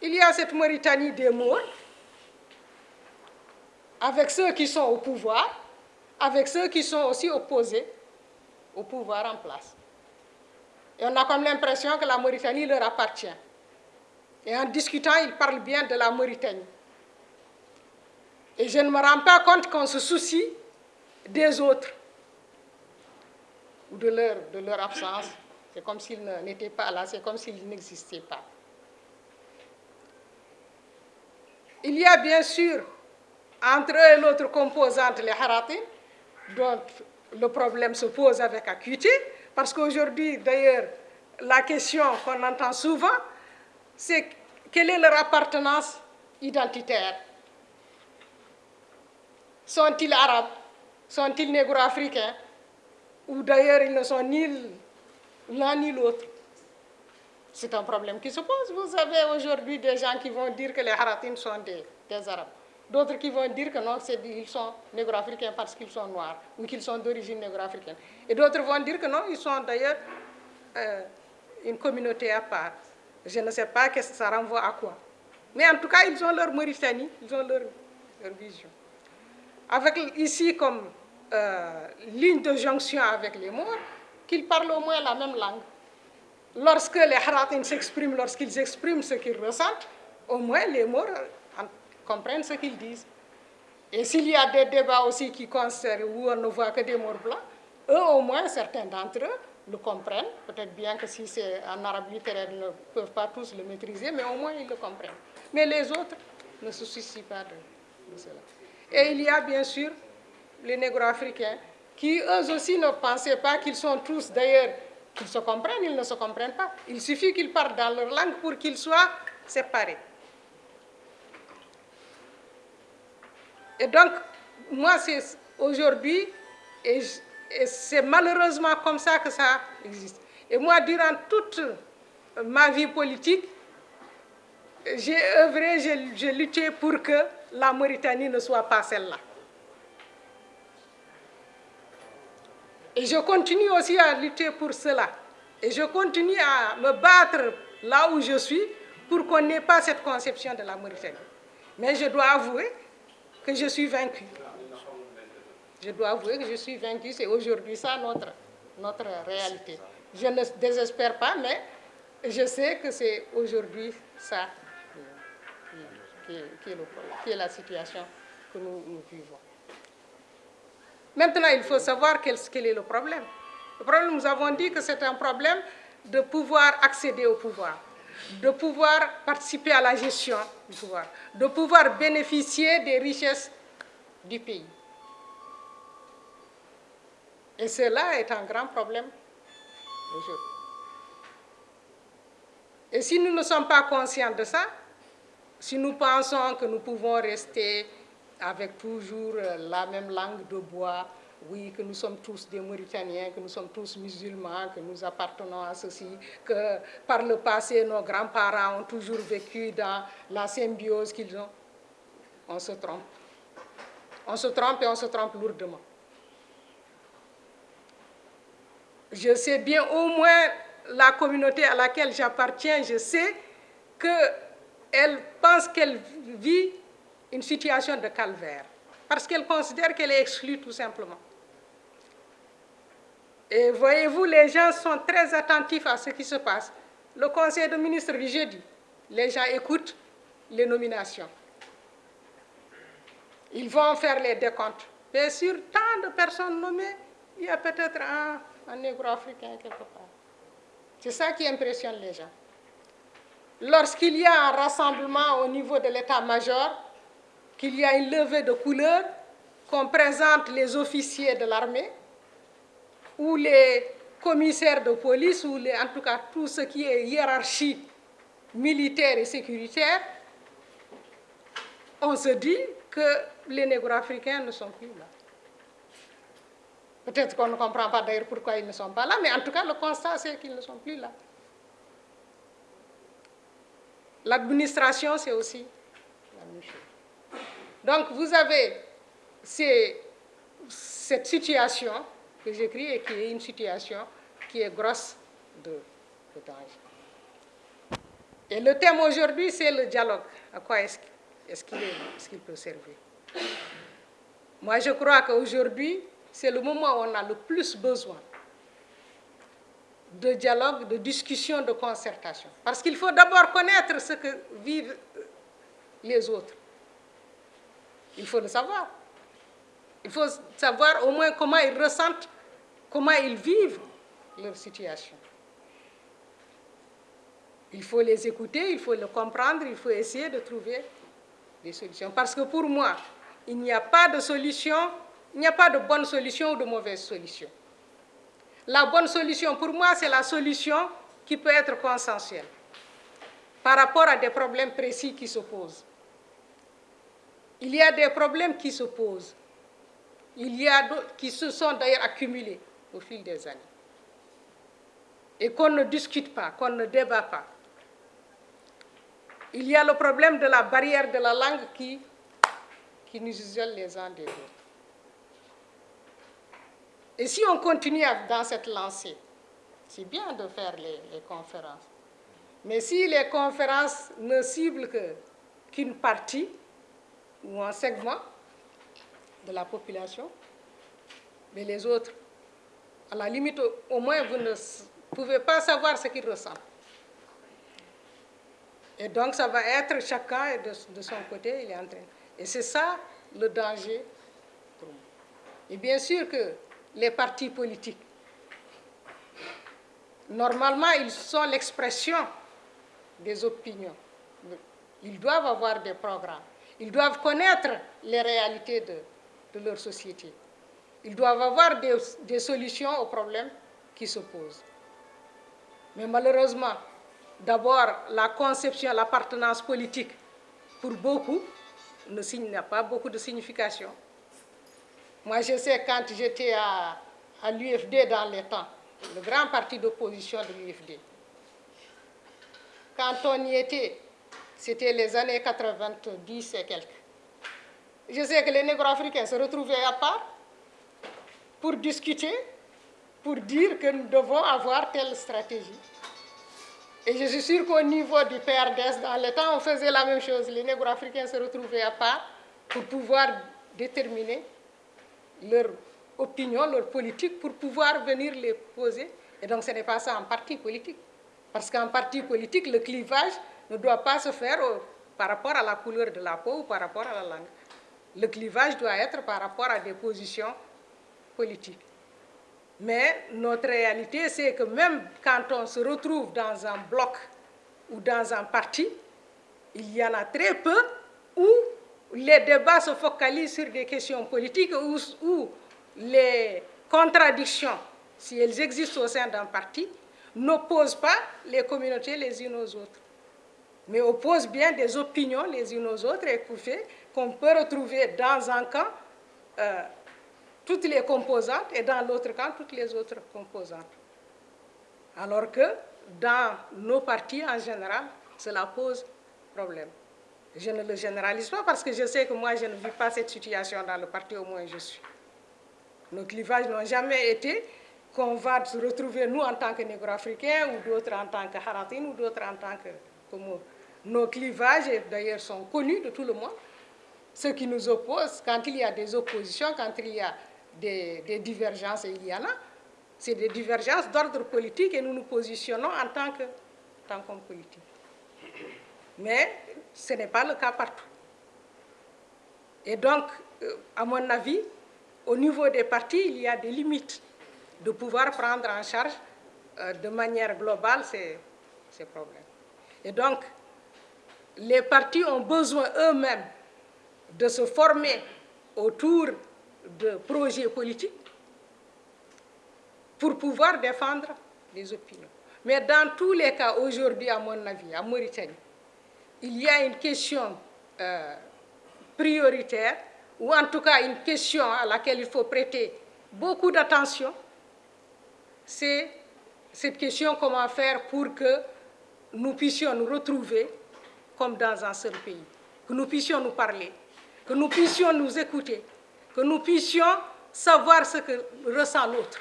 Il y a cette Mauritanie des morts, avec ceux qui sont au pouvoir, avec ceux qui sont aussi opposés au pouvoir en place. Et on a comme l'impression que la Mauritanie leur appartient. Et en discutant, ils parlent bien de la Mauritanie. Et je ne me rends pas compte qu'on se soucie des autres ou de leur, de leur absence. C'est comme s'ils n'étaient pas là, c'est comme s'ils n'existaient pas. Il y a bien sûr entre eux et l'autre composante, les haratim, dont le problème se pose avec acuité, parce qu'aujourd'hui, d'ailleurs, la question qu'on entend souvent, c'est quelle est leur appartenance identitaire? Sont-ils arabes? Sont-ils négro-africains? Ou d'ailleurs, ils ne sont ni l'un ni l'autre C'est un problème qui se pose. Vous avez aujourd'hui des gens qui vont dire que les Haratim sont des, arabes. D'autres qui vont dire que non, ils sont négro-africains parce qu'ils sont noirs ou qu'ils sont d'origine négro-africaine. Et d'autres vont dire que non, ils sont d'ailleurs euh, une communauté à part. Je ne sais pas que ça renvoie à quoi. Mais en tout cas, ils ont leur Mauritanie, ils ont leur, leur vision. Avec ici comme euh, ligne de jonction avec les morts, qu'ils parlent au moins la même langue. Lorsque les Haratin s'expriment, lorsqu'ils expriment ce qu'ils ressentent, au moins les morts comprennent ce qu'ils disent. Et s'il y a des débats aussi qui concernent où on ne voit que des morts blancs, eux au moins, certains d'entre eux le comprennent. Peut-être bien que si c'est en arabe littéraire, ils ne peuvent pas tous le maîtriser, mais au moins ils le comprennent. Mais les autres ne se soucient pas de cela. Et il y a bien sûr les négro-africains qui eux aussi ne pensaient pas qu'ils sont tous d'ailleurs, qu'ils se comprennent, ils ne se comprennent pas. Il suffit qu'ils parlent dans leur langue pour qu'ils soient séparés. Et donc, moi, c'est aujourd'hui, et, c'est malheureusement comme ça que ça existe. Et moi, durant toute ma vie politique, j'ai œuvré, j'ai lutté pour que la Mauritanie ne soit pas celle-là. Et je continue aussi à lutter pour cela. Et je continue à me battre là où je suis pour qu'on n'ait pas cette conception de la Mauritanie. Mais je dois avouer que je suis vaincu. Je dois avouer que je suis vaincu. C'est aujourd'hui ça notre, notre réalité. Je ne désespère pas, mais je sais que c'est aujourd'hui ça qui, est la situation que nous vivons. Maintenant, il faut savoir quel, est le problème. Le problème, nous avons dit que c'est un problème de pouvoir accéder au pouvoir, de pouvoir participer à la gestion du pouvoir, de pouvoir bénéficier des richesses du pays. Et cela est un grand problème aujourd'hui. Et si nous ne sommes pas conscients de ça, si nous pensons que nous pouvons rester avec toujours la même langue de bois, oui, que nous sommes tous des Mauritaniens, que nous sommes tous musulmans, que nous appartenons à ceci, que par le passé, nos grands-parents ont toujours vécu dans la symbiose qu'ils ont. On se trompe. On se trompe et on se trompe lourdement. Je sais bien, au moins, la communauté à laquelle j'appartiens, je sais qu'elle pense qu'elle vit une situation de calvaire, parce qu'elle considère qu'elle est exclue tout simplement. Et voyez-vous, les gens sont très attentifs à ce qui se passe. Le conseil de ministres du jeudi, les gens écoutent les nominations. Ils vont faire les décomptes. Mais sur tant de personnes nommées, il y a peut-être un, un négro-africain quelque part. C'est ça qui impressionne les gens. Lorsqu'il y a un rassemblement au niveau de l'état-major, qu'il y a une levée de couleurs, qu'on présente les officiers de l'armée, ou les commissaires de police, ou en tout cas tout ce qui est hiérarchie militaire et sécuritaire, on se dit que les négro-africains ne sont plus là. Peut-être qu'on ne comprend pas d'ailleurs pourquoi ils ne sont pas là, mais en tout cas, le constat, c'est qu'ils ne sont plus là. L'administration, c'est aussi la même chose. Donc, vous avez cette situation que j'écris et qui est une situation qui est grosse de, de danger. Et le thème aujourd'hui, c'est le dialogue. À quoi est-ce qu'il peut servir? Moi, je crois qu'aujourd'hui, c'est le moment où on a le plus besoin de dialogue, de discussion, de concertation. Parce qu'il faut d'abord connaître ce que vivent les autres. Il faut le savoir. Il faut savoir au moins comment ils ressentent, comment ils vivent leur situation. Il faut les écouter, il faut le comprendre, il faut essayer de trouver des solutions. Parce que pour moi, il n'y a pas de solution, il n'y a pas de bonne solution ou de mauvaise solution. La bonne solution, pour moi, c'est la solution qui peut être consensuelle par rapport à des problèmes précis qui se posent. Il y a des problèmes qui se posent. Il y a qui se sont d'ailleurs accumulés au fil des années. Et qu'on ne discute pas, qu'on ne débat pas. Il y a le problème de la barrière de la langue qui, qui nous isole les uns des autres. Et si on continue dans cette lancée, c'est bien de faire les, conférences. Mais si les conférences ne ciblent qu'une qu partie ou un segment de la population, mais les autres, à la limite, au moins, vous ne pouvez pas savoir ce qu'ils ressentent. Et donc, ça va être chacun de, son côté, il est en train. Et c'est ça le danger. Et bien sûr que les partis politiques. Normalement, ils sont l'expression des opinions. Ils doivent avoir des programmes. Ils doivent connaître les réalités de, leur société. Ils doivent avoir des, des, solutions aux problèmes qui se posent. Mais malheureusement, d'abord, la conception, l'appartenance politique, pour beaucoup, n'a pas beaucoup de signification. Moi, je sais quand j'étais à, à l'UFD dans les temps, le grand parti d'opposition de l'UFD. Quand on y était, c'était les années 90 et quelques. Je sais que les négro-africains se retrouvaient à part pour discuter, pour dire que nous devons avoir telle stratégie. Et je suis sûre qu'au niveau du PRDS, dans le temps, on faisait la même chose. Les négro-africains se retrouvaient à part pour pouvoir déterminer leur opinion, leur politique, pour pouvoir venir les poser. Et donc, ce n'est pas ça un parti politique. Parce qu'un parti politique, le clivage ne doit pas se faire au, par rapport à la couleur de la peau ou par rapport à la langue. Le clivage doit être par rapport à des positions politiques. Mais notre réalité, c'est que même quand on se retrouve dans un bloc ou dans un parti, il y en a très peu où les débats se focalisent sur des questions politiques où, où les contradictions, si elles existent au sein d'un parti, n'opposent pas les communautés les unes aux autres, mais opposent bien des opinions les unes aux autres et qu'on peut retrouver dans un camp euh, toutes les composantes et dans l'autre camp toutes les autres composantes. Alors que dans nos partis en général, cela pose problème. Je ne le généralise pas parce que je sais que moi, je ne vis pas cette situation dans le parti au moins je suis. Nos clivages n'ont jamais été qu'on va se retrouver, nous, en tant que négro-africains, ou d'autres en tant que haratines, ou d'autres en tant que Comores. Nos clivages, d'ailleurs, sont connus de tout le monde. Ce qui nous oppose, quand il y a des oppositions, quand il y a des, divergences, et il y en a, c'est des divergences d'ordre politique et nous nous positionnons en tant que politique. Mais ce n'est pas le cas partout. Et donc, euh, à mon avis, au niveau des partis, il y a des limites de pouvoir prendre en charge euh, de manière globale ces problèmes. Et donc, les partis ont besoin eux-mêmes de se former autour de projets politiques pour pouvoir défendre les opinions. Mais dans tous les cas, aujourd'hui, à mon avis, à Mauritanie, il y a une question euh, prioritaire, ou en tout cas une question à laquelle il faut prêter beaucoup d'attention, c'est cette question comment faire pour que nous puissions nous retrouver comme dans un seul pays, que nous puissions nous parler, que nous puissions nous écouter, que nous puissions savoir ce que ressent l'autre.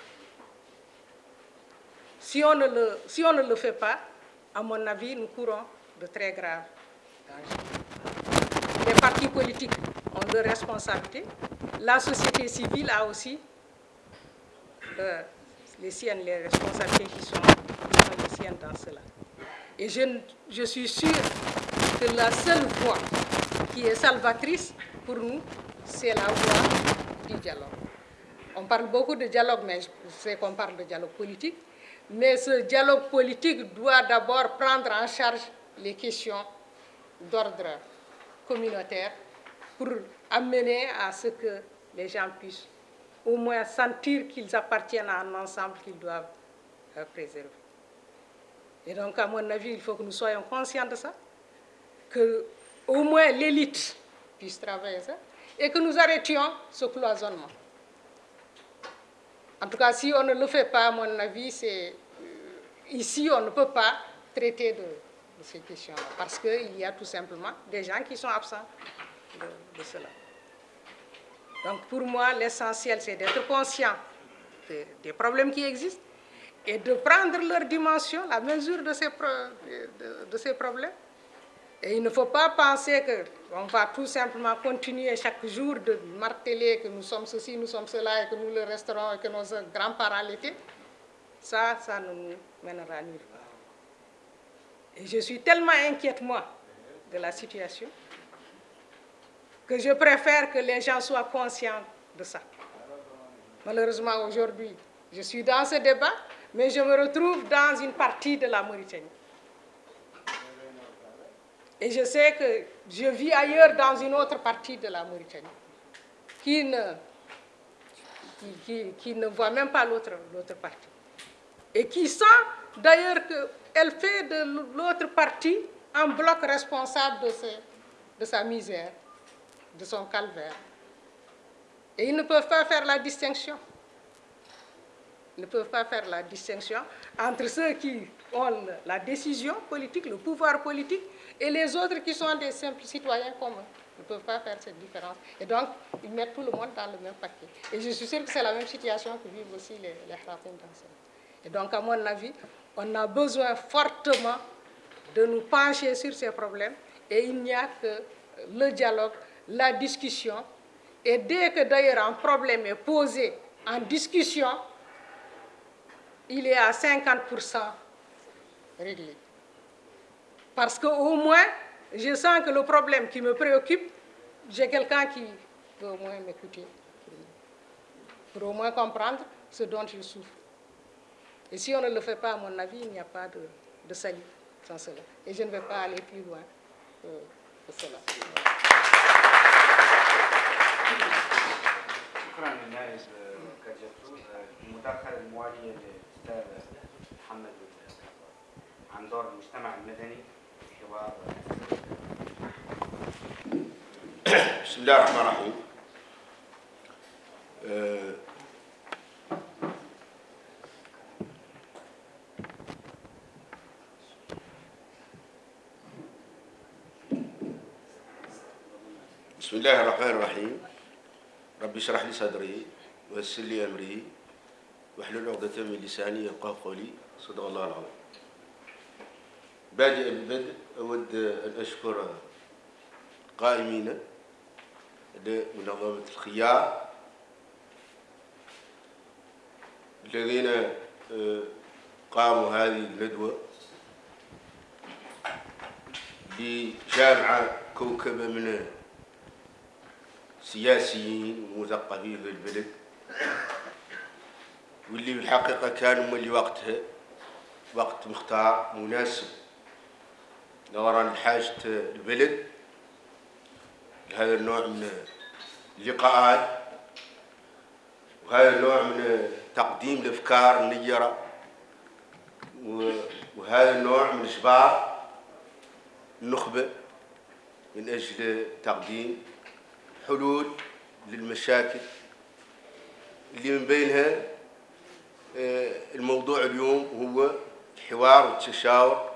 Si on, ne le, si on ne le fait pas, à mon avis, nous courons de très graves dangers. Les partis politiques ont leurs responsabilités. La société civile a aussi euh, les siennes, les responsabilités qui sont, qui sont les siennes dans cela. Et je, suis sûre que la seule voie qui est salvatrice pour nous, c'est la voie du dialogue. On parle beaucoup de dialogue, mais sais qu'on parle de dialogue politique. Mais ce dialogue politique doit d'abord prendre en charge les questions d'ordre communautaire pour amener à ce que les gens puissent au moins sentir qu'ils appartiennent à un ensemble qu'ils doivent euh, préserver. Et donc, à mon avis, il faut que nous soyons conscients de ça, que au moins l'élite puisse travailler ça, et que nous arrêtions ce cloisonnement. En tout cas, si on ne le fait pas, à mon avis, c'est ici, on ne peut pas traiter de, ces questions-là, parce qu'il y a tout simplement des gens qui sont absents de, cela. Donc pour moi, l'essentiel, c'est d'être conscient de, des problèmes qui existent et de prendre leur dimension, la mesure de ces, de, ces problèmes. Et il ne faut pas penser qu'on va tout simplement continuer chaque jour de marteler que nous sommes ceci, nous sommes cela, et que nous le resterons, et que nos grands-parents l'étaient. Ça, ça ne nous mènera nulle part. Et je suis tellement inquiète, moi, de la situation, que je préfère que les gens soient conscients de ça. Malheureusement, aujourd'hui, je suis dans ce débat, mais je me retrouve dans une partie de la Mauritanie. Et je sais que je vis ailleurs dans une autre partie de la Mauritanie, qui ne, qui, ne voit même pas l'autre partie. Et qui sent d'ailleurs qu'elle fait de l'autre partie un bloc responsable de, ses, de sa misère, de son calvaire. Et ils ne peuvent pas faire la distinction. Ne peuvent pas faire la distinction entre ceux qui ont la décision politique, le pouvoir politique, et les autres qui sont des simples citoyens comme eux. Ils ne peuvent pas faire cette différence. Et donc, ils mettent tout le monde dans le même paquet. Et je suis sûre que c'est la même situation que vivent aussi les, les Harapins dans Et donc, à mon avis, on a besoin fortement de nous pencher sur ces problèmes. Et il n'y a que le dialogue, la discussion. Et dès que d'ailleurs un problème est posé en discussion, il est à 50% réglé. Parce qu'au moins, je sens que le problème qui me préoccupe, j'ai quelqu'un qui peut au moins m'écouter, pour au moins comprendre ce dont je souffre. Et si on ne le fait pas, à mon avis, il n'y a pas de, de salut sans cela. Et je ne vais pas aller plus loin que, que cela. شكرا للنائب كاجاتو المداخله المواليه للاستاذ محمد عن دور المجتمع المدني في حوار بسم الله الرحمن الرحيم. أه بسم الله الرحمن الرحيم. ربي اشرح لي صدري ويسر لي أمري. واحلل عقدة من لساني يفقه قولي صدق الله العظيم. بادئ البدء أود أن أشكر قائمين لمنظمة الخيار الذين قاموا هذه الندوة بجامعة كوكبة من سياسيين ومثقفين في البلد. واللي بالحقيقة كانوا مولي وقتها وقت مختار مناسب. نظرا لحاجة البلد لهذا النوع من اللقاءات وهذا النوع من تقديم الأفكار النيرة وهذا النوع من إجبار النخبة من أجل تقديم حلول للمشاكل اللي من بينها الموضوع اليوم هو الحوار والتشاور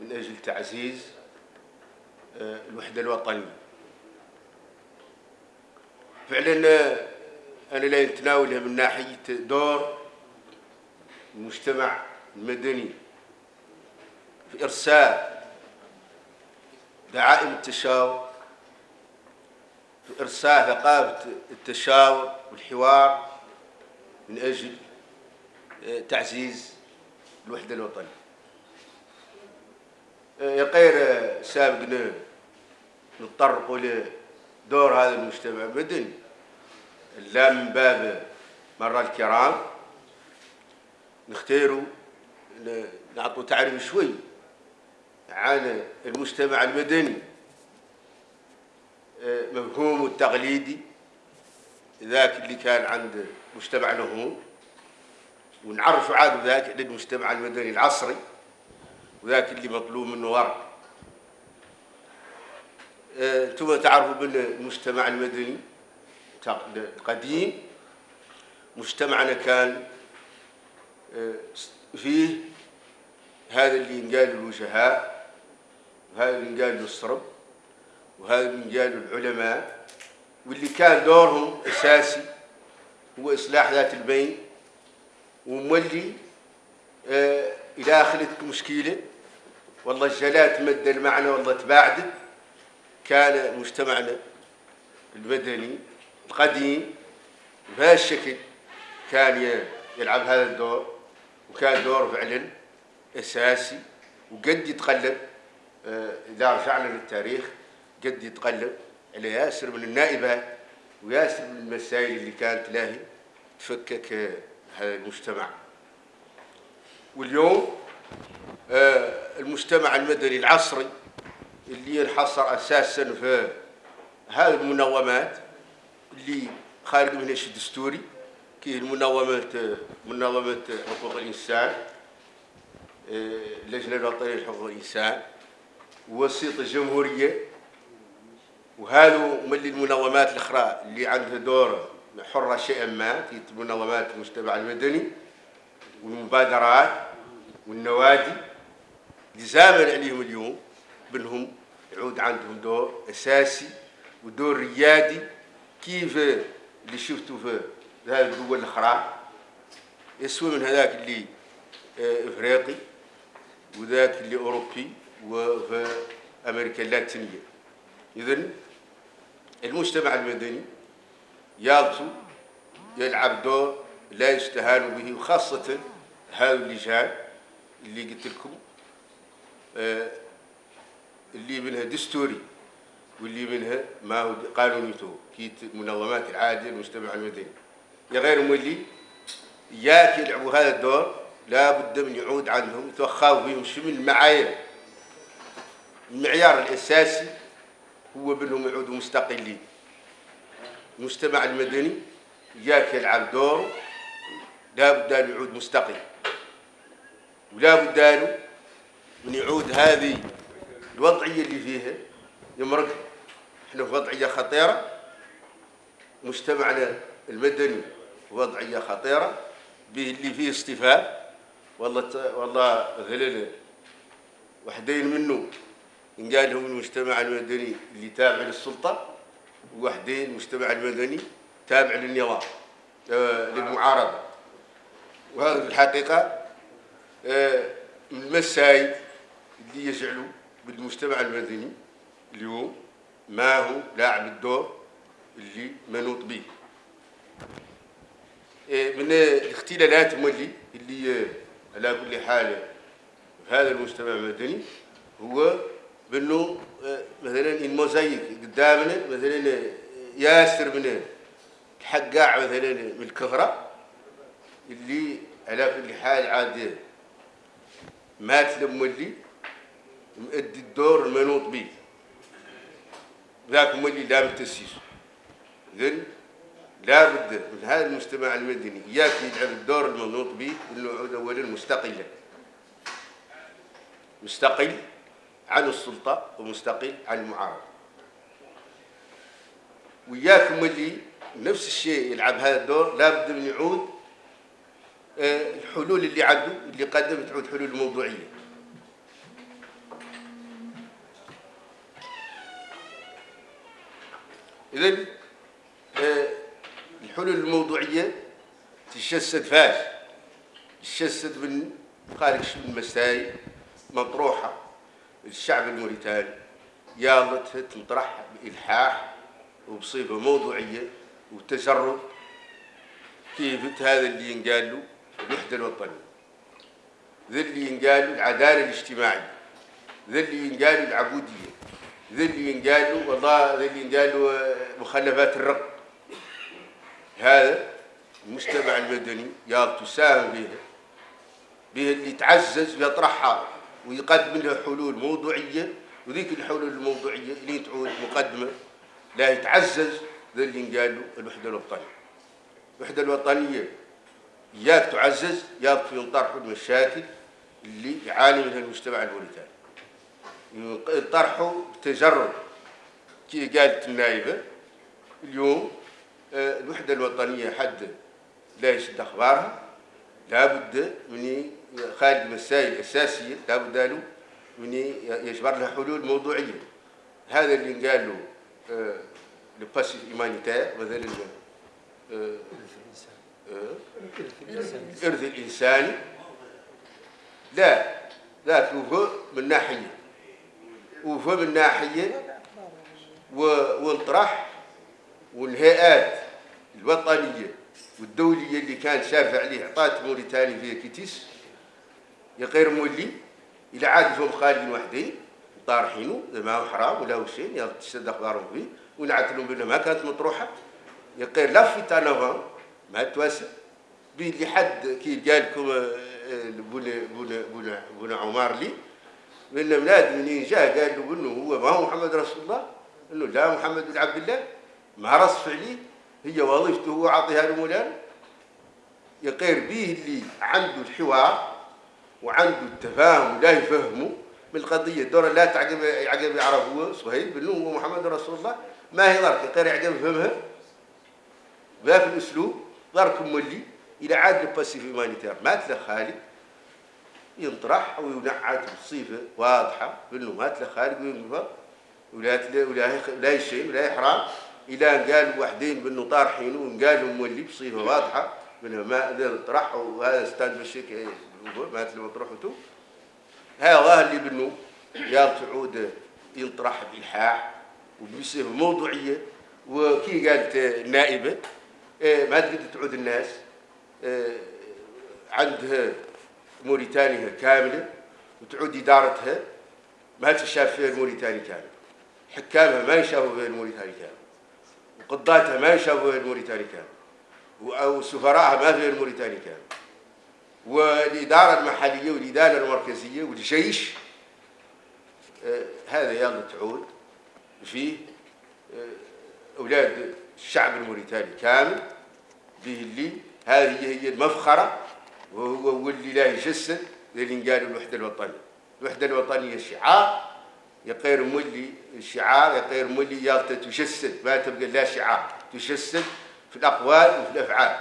من أجل تعزيز آه، الوحدة الوطنية. فعلا آه، أنا لا نتناولها من ناحية دور المجتمع المدني في إرساء دعائم التشاور في إرساء ثقافة التشاور والحوار من أجل آه، تعزيز الوحدة الوطنية. يا غير آه، سابقنا نتطرق لدور هذا المجتمع المدني لا من باب مرة الكرام نختاروا نعطوا تعريف شوي عن المجتمع المدني. مفهومه التقليدي ذاك اللي كان عند مجتمعنا هو. ونعرف عاد ذاك للمجتمع المدني العصري وذاك اللي مطلوب منه ورق أنتم آه، تعرفوا بأن المجتمع المدني القديم مجتمعنا كان آه، فيه هذا اللي ينقال الوجهاء وهذا اللي ينقال السرب وهذا اللي ينقال العلماء واللي كان دورهم أساسي هو إصلاح ذات البين ومولي آه إلى اخرتك مشكلة. والله الجلات مد المعنى والله تباعدت. كان مجتمعنا المدني القديم بهذا الشكل كان يلعب هذا الدور وكان دور فعلا أساسي وقد يتقلب آه إذا رجعنا للتاريخ قد يتقلب على ياسر من النائبات وياسر من المسائل اللي كانت لاهي تفكك هذا المجتمع. واليوم آه، المجتمع المدني العصري اللي ينحصر أساسا في هذه المنظمات اللي خارج منها شيء دستوري كي المنظمات منظمة حقوق الإنسان آه، اللجنة الوطنية لحقوق الإنسان وسيط الجمهورية وهذو من المنظمات الأخرى اللي عندها دور حرة شيئا ما في منظمات المجتمع المدني والمبادرات والنوادي لزاما عليهم اليوم بأنهم يعود عندهم دور أساسي ودور ريادي. كيف اللي شفتوا في هذه الدول الأخرى؟ يسوى من هذاك اللي آه، إفريقي وذاك اللي أوروبي وفي أمريكا اللاتينية. إذن المجتمع المدني يالتو يلعب دور لا يستهان به وخاصة هذا اللجان اللي قلت لكم آه اللي منها دستوري واللي منها ما هو قانونيته كيت منظمات العادية المجتمع المدني. يا غير مولي ياك يلعبوا هذا الدور لا بد من يعود عندهم يتوخاوا بهم شو من المعايير. المعيار الأساسي هو بأنهم يعودوا مستقلين. المجتمع المدني ياك يلعب دور لا بد أن يعود مستقل. ولا بد له من يعود هذه الوضعية اللي فيها. يمرق إحنا في وضعية خطيرة. مجتمعنا المدني وضعية خطيرة. به اللي فيه اصطفاف والله والله غلل وحدين منه إن قال لهم المجتمع المدني اللي تابع للسلطة. وحدين المجتمع المدني تابع للنظام آه، للمعارضة. وهذا في الحقيقة آه، من المسائل اللي يجعلوا بالمجتمع المدني اليوم ما هو لاعب الدور اللي منوط به. آه، من الاختلالات مولي اللي على كل حال في هذا المجتمع المدني هو بانه مثلا الموزايك قدامنا مثلا ياسر من الحقاع مثلا من الكثرة اللي على كل حال عاد مات لمولي مؤدي الدور المنوط به ذاك مولي لا بالتسييس. إذن لابد من هذا المجتمع المدني إياك يلعب الدور المنوط به يعود اولا مستقلا. مستقل. عن السلطة ومستقل عن المعارضة. وإياكم اللي نفس الشيء يلعب هذا الدور لابد من يعود آه، الحلول اللي عنده اللي قدم تعود حلول موضوعية. إذن آه، الحلول الموضوعية تجسد فاش؟ تجسد من خارج من مسائل مطروحة. للشعب الموريتاني. يالت تنطرح بإلحاح وبصفة موضوعية وتجرد كيف هذا اللي ينقال له الوحدة الوطنية. ذا اللي ينقال له العدالة الاجتماعية. ذا اللي ينقال له العبودية. ذا اللي ينقال له والله ذا اللي ينقال له مخلفات الرق هذا المجتمع المدني يا تساهم به به اللي يتعزز ويطرحها. ويقدم لها حلول موضوعية وذيك الحلول الموضوعية اللي تعود مقدمة لا يتعزز ذا اللي له الوحدة الوطنية. الوحدة الوطنية إياك تعزز ياك في ينطرحوا المشاكل اللي يعاني منها المجتمع الموريتاني. ينطرحوا بتجرد كي قالت النائبة اليوم آه، الوحدة الوطنية حد لا يشد أخبارها لابد من خارج المسائل الأساسية لابد له من يجبر لها حلول موضوعية. هذا اللي قال له آه، ال passif humanitaire مثلا آه، الإرث الإنساني لا ذاك هو من ناحية. وهو من ناحية ونطرح والهيئات الوطنية والدولية اللي كان شافع عليه عطات موريتاني فيها كيتيس. يا غير مولي إلى عاد فهم خالدين وحدين طارحينه ما حرام ولا شيء يا تشد أخبارهم فيه ونعتلهم بأنه ما كانت مطروحة. يا غير لفت أنا ما تواسع اللي حد كي قال لكم بن بن بن بن عمر لي من بلاد منين جاء؟ قال له انه هو ما هو محمد رسول الله. انه لا محمد بن عبد الله ما رصف عليه هي وظيفته هو عطيها لمولانا يقير به اللي عنده الحوار وعنده التفاهم ولا يفهمه بالقضية. الدورة لا يعجب يعرف هو صهيب بأنه هو محمد رسول الله. ما هي ظرف يقير يعجب يفهمها. بهذا الأسلوب؟ ظرف مولي إلى عاد ال passif humanitaire مات خالد ينطرح وينعت بصفة واضحة. بأنه مات خالد وينفر ولا ولا ولا شيء ولا إحرام إلى أن قال وحدين بأنه طارحين وقالوا مولي بصفة واضحة. من ما طرح وهذا أستاذ بشيك مات له طرحته هذا اللي بأنه يا تعود ينطرح بإلحاح وبصفة موضوعية. وكي قالت النائبة إيه، ما تقدر تعود الناس إيه، عندها موريتانيا كاملة وتعود إدارتها ما تشاف فيها الموريتاني كامل. حكامها ما يشافوا فيها الموريتاني كامل. وقضاتها ما يشافوا فيها الموريتاني كامل. أو سفراءها ما فيها الموريتاني كامل. والإدارة المحلية والإدارة المركزية والجيش إيه، هذا يلا تعود فيه أولاد الشعب الموريتاني كامل به اللي هذه هي المفخرة وهو واللي لا يجسد اللي قالوا الوحدة الوطنية. الوحدة الوطنية شعار يقير مولي الشعار يقير مولي يالتا تجسد ما تبقى لا شعار تجسد في الأقوال وفي الأفعال.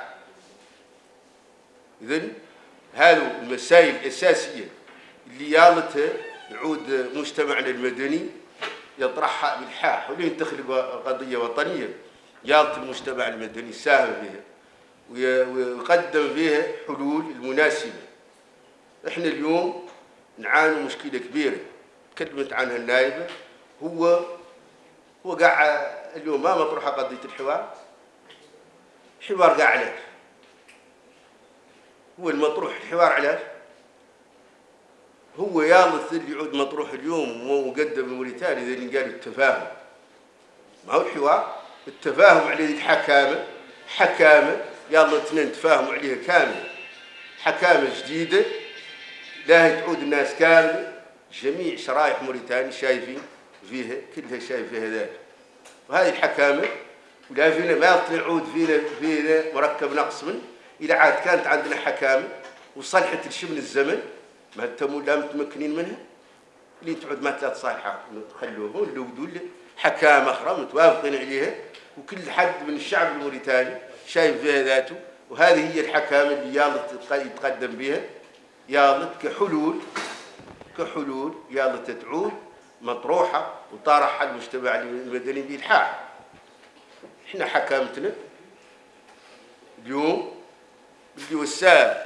إذن هذه المسائل الأساسية اللي يالتها يعود مجتمعنا المدني يطرحها بالحاح ولين تخلق قضية وطنية. يالت المجتمع المدني يساهم بها ويقدم بها حلول المناسبة. إحنا اليوم نعاني مشكلة كبيرة. تكلمت عنها النائبة. هو هو قاع اليوم ما مطروحة قضية الحوار. الحوار قاع علاش هو المطروح الحوار علاش هو يالث اللي يعود مطروح اليوم ومقدم الموريتاني اللي قال التفاهم. ما هو الحوار؟ التفاهم عليه الحكامة. حكامة يلا اثنين تفاهموا عليها كاملة. حكامة جديدة لا تعود الناس كاملة. جميع شرائح موريتانيا شايفين فيها كلها شايف فيها ذلك وهذه الحكامة ولا فينا ما تعود فينا فينا مركب نقص من إذا عاد كانت عندنا حكامة وصلحت الشبل الزمن ما أنتم لا متمكنين منها؟ اللي تعود ما ثلاث صالحة خلوهم اللي ودوا حكامة أخرى متوافقين عليها. وكل حد من الشعب الموريتاني شايف فيها ذاته. وهذه هي الحكامة اللي يلا يتقدم بها. يلا كحلول كحلول يلا تتعود مطروحة وطرحها المجتمع المدني بإلحاح. إحنا حكامتنا اليوم اللي وسام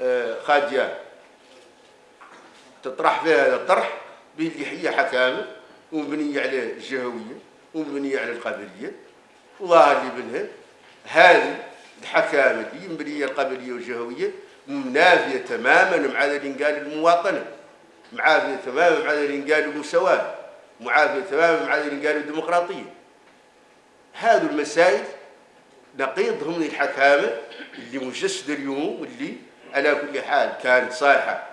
آه، خادية تطرح فيها هذا الطرح باللي هي حكامة ومبنية على الجهوية ومبنية على القبلية. وظاهر لي منها هذه الحكامة دي مبنية القبلية والجهوية منافية تماما مع اللي قال المواطنة. معافية تماما مع اللي قال المساواة. معافية تماما مع اللي قال الديمقراطية. هذه المسائل نقيضهم من الحكامة اللي مجسدة اليوم واللي على كل حال كانت صالحة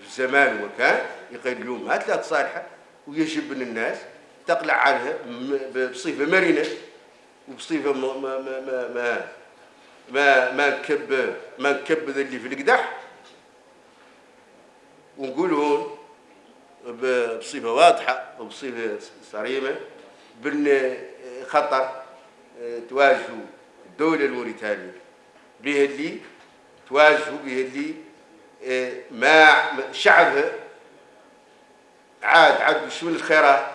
في زمان وكان يقول اليوم ما ثلاث صالحة ويجب من الناس تقلع عنها بصفة مرنة وبصفة ما ما ما ما ما ما, نكب ما نكبذ اللي في القدح. ونقول هون بصفة واضحة وبصفة صريمة بأن خطر تواجهوا الدولة الموريتانية به اللي تواجهوا به اللي ما شعبها عاد عاد شو الخيرات؟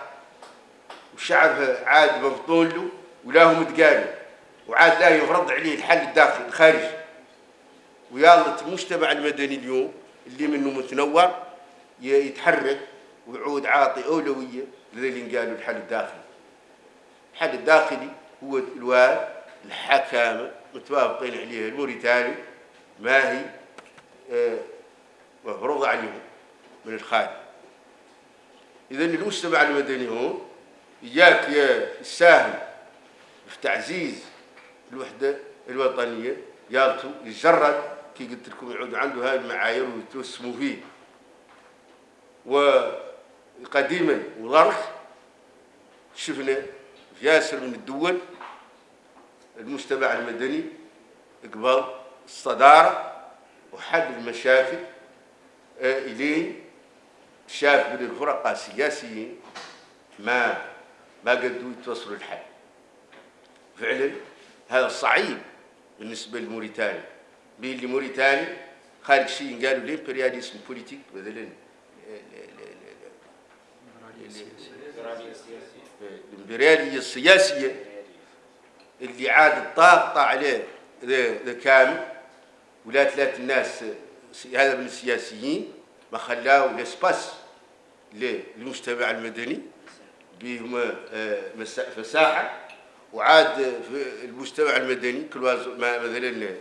وشعبها عاد مبطون له ولا هو متقالوا وعاد لا يفرض عليه الحل الداخلي الخارجي. ويلا المجتمع المدني اليوم اللي منه متنوع يتحرك ويعود عاطي أولوية للي قالوا الحل الداخلي. الحل الداخلي هو الواد الحكامة متوافقين عليها الموريتاني ما هي آه، مفروضة عليهم من الخارج. إذا المجتمع المدني هون إياك يساهم في تعزيز الوحدة الوطنية يالتو يجرد كي قلت لكم يعود عنده هاي المعايير ويتوسموا فيه. وقديما وظرف شفنا في ياسر من الدول المجتمع المدني قبل الصدارة وحل المشاكل آه، إلين شاف من الفرقاء السياسيين ما ما قدروا يتوصلوا الحل فعلا هذا صعيب بالنسبة لموريتانيا. بين اللي موريتاني؟ خارج شيء قالوا ال impérialisme politique مثلا الامبريالية السياسية اللي عاد طاقطة عليه كامل ولا ثلاث الناس هذا من السياسيين ما خلاو الاسباس للمجتمع المدني بهم فساحة. وعاد في المجتمع المدني كل مثلا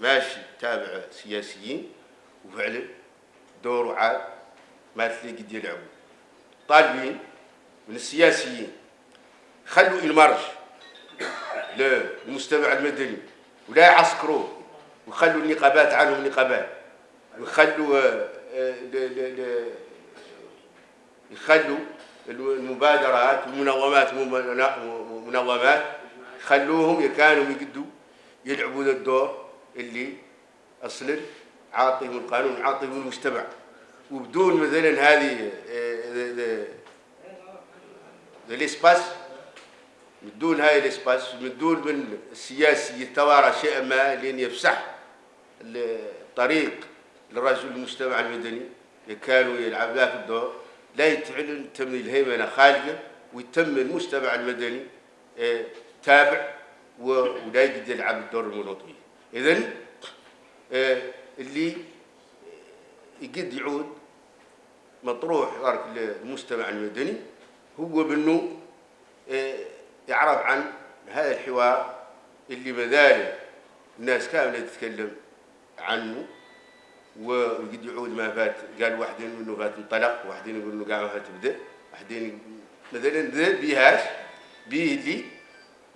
ماشي تابع سياسيين وفعلا دوره عاد ما تلاقي قد يلعبوا. طالبين من السياسيين خلوا المرج. للمجتمع المدني. ولا يعسكروه وخلوا النقابات عنهم نقابات. ويخلوا آه، يخلوا المبادرات المنظمات منظمات خلوهم كانوا يقدوا يلعبوا ذا الدور اللي أصلا عاطيهم القانون عاطيهم المجتمع وبدون مثلا هذه الإسباس بدون هاي الاسباس بدون من السياسي يتوارى شيئا ما لين يفسح الطريق للرجل المجتمع المدني. كانوا يلعب ذاك الدور. لا يتعلن تم الهيمنة خالقة ويتم المجتمع المدني آه، تابع ولا يقدر يلعب الدور المنوطي إذن آه، اللي يقد يعود مطروح المجتمع المدني هو بأنه يعرف عن هذا الحوار اللي مازال الناس كاملة تتكلم عنه وقد يعود ما فات قال واحدين منه فات انطلق واحدين يقول إنه قاعد فات بدأ واحدين مثلا ذا بيهاش بيه اللي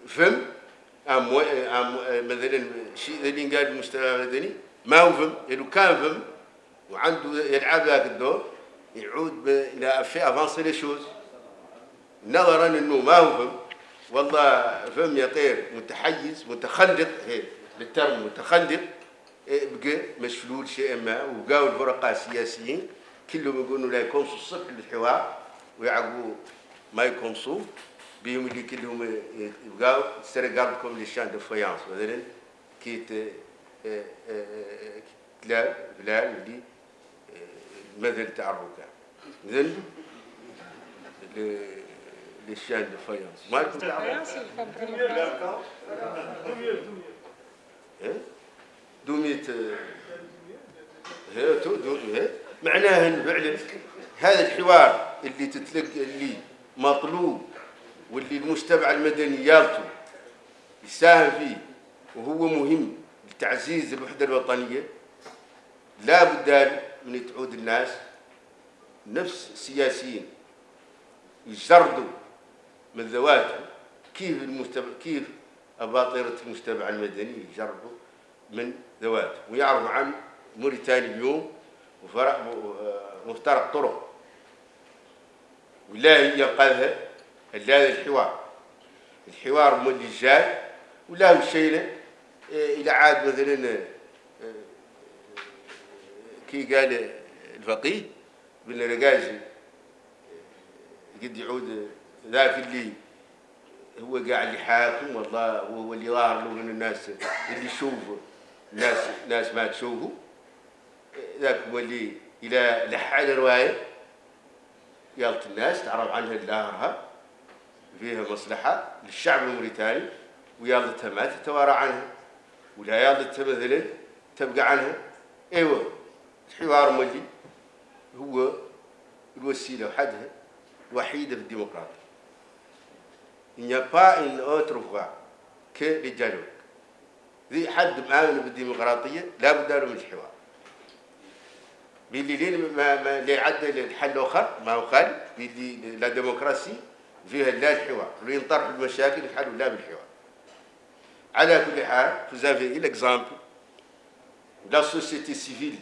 فهم أم مثلا شيء اللي قال المجتمع المدني ما هو فهم لو كان فهم وعنده يلعب ذاك الدور يعود إلى في افانسي لي شوز نظرا إنه ما هو فهم. والله فهم يطير متحيز متخلق هي للترم متخلق. إيه، بقى مشلول شيء ما وبقاو الفرقاء السياسيين كلهم يقولوا لا يكونسوا الصبح للحوار ويعقبوا ما يكونسوا. بهم اللي كلهم يبقاو سرقابكم للشان دو فايانس مثلا كيت آه، آه، كلاب بلال اللي المثل تاع الركاب. اذن فايانس ما يكون Faïence, il faut prendre إيه؟ دومية هي تو دو هي معناها إن فعلا هذا الحوار اللي تتلقى اللي مطلوب واللي المجتمع المدني يالته يساهم فيه وهو مهم لتعزيز الوحدة الوطنية لا بد من تعود الناس نفس السياسيين يجردوا من ذواتهم كيف المجتمع كيف أباطرة المجتمع المدني يجربوا من ذواتهم ويعرفوا عن موريتانيا اليوم وفرق مفترق طرق. ولا ينقذها إلا هذا الحوار. الحوار مو اللي جاي ولا هو الشيء إلى عاد مثلا آه، كي قال الفقيه بن رقاجي قد يعود ذاك اللي هو قاعد يحاكم والله وهو اللي ظاهر له من الناس اللي يشوفه ناس ناس ما تشوفه. ذاك هو اللي إلى لحى رواية. يالت الناس تعرف عنها لاهرها فيها مصلحة للشعب الموريتاني ويالتها ما تتوارى عنها ولا يالتها مثلا تبقى عنها. أيوه الحوار مولي هو الوسيلة وحدها الوحيده في الديمقراطية. Il n'y a pas une autre voie que le dialogue. ذي حد مآمن بالديمقراطية لا بد له من الحوار. باللي ما ما اللي عدى الحل آخر ما هو خالي باللي la démocratie فيها لا الحوار، اللي ينطرح المشاكل يحلوا لا بالحوار. على كل حال vous avez l'exemple la société civile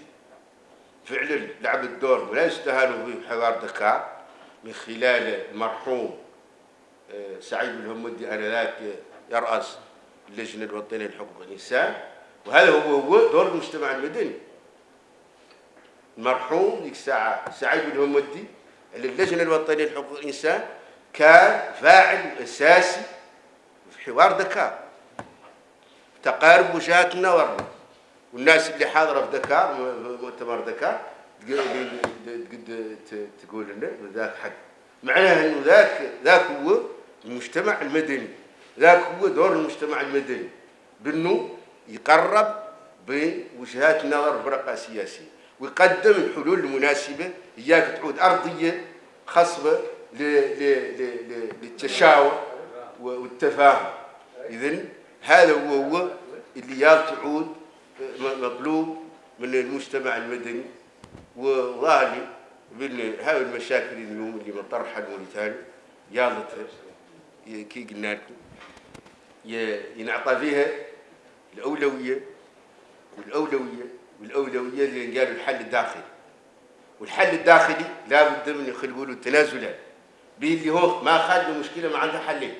فعلا لعبت دور ولا يستهانوا به حوار دكار من خلال المرحوم سعيد الهمودي انذاك يرأس اللجنة الوطنيه لحقوق الإنسان وهذا هو هو دور المجتمع المدني. المرحوم ذيك الساعة سعيد الهمودي على اللجنة الوطنيه لحقوق الإنسان كان فاعل أساسي في حوار دكار. تقارب وجهات النظر والناس اللي حاضرة في دكار مؤتمر دكار تقول لنا ذاك حق. معناها إنه ذاك ذاك هو المجتمع المدني. ذاك هو دور المجتمع المدني. بأنه يقرب بوجهات النظر الفرقة السياسية ويقدم الحلول المناسبة. إياك تعود أرضية خصبة للتشاور والتفاهم. إذن هذا هو هو اللي تعود مطلوب من المجتمع المدني. وظاهر بأن هاي المشاكل اليوم اللي مطرحها الموريتاني يالت كي قلنا لكم. ينعطى فيها الأولوية والأولوية والأولوية اللي قالوا الحل الداخلي. والحل الداخلي لابد من يخلقوا له تنازلات به اللي هو ما خلوا مشكله ما عندها حلين.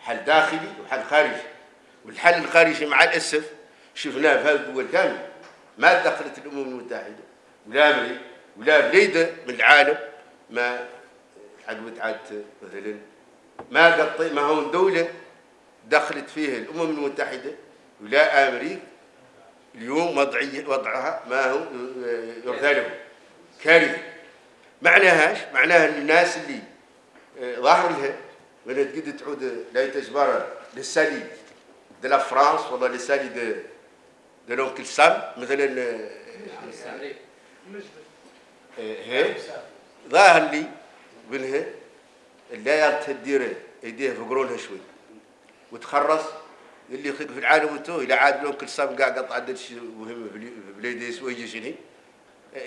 حل داخلي وحل خارجي. والحل الخارجي مع الأسف شفناه في هذه الدول كاملة. ما دخلت الأمم المتحدة ولا أمريكا ولا بليده من العالم ما عقبت عاد مثلا ما قطي ما هو دولة دخلت فيها الأمم المتحدة ولا أمريكا. اليوم وضعية وضعها ما هو يرثى له كارثة. معناهاش معناها الناس اللي آه، ظاهر لها من تقد تعود لا تجبر للسالي de la France ولا للسالي de de l'oncle سام مثلا آه، آه، ظاهر لي منها اللي تدير إيديه في قرونها شوي وتخرص اللي يخلق في العالم وتو إلى عاد لون كل سام قاع قطع عدد شيء مهم في بليدي سوي شنو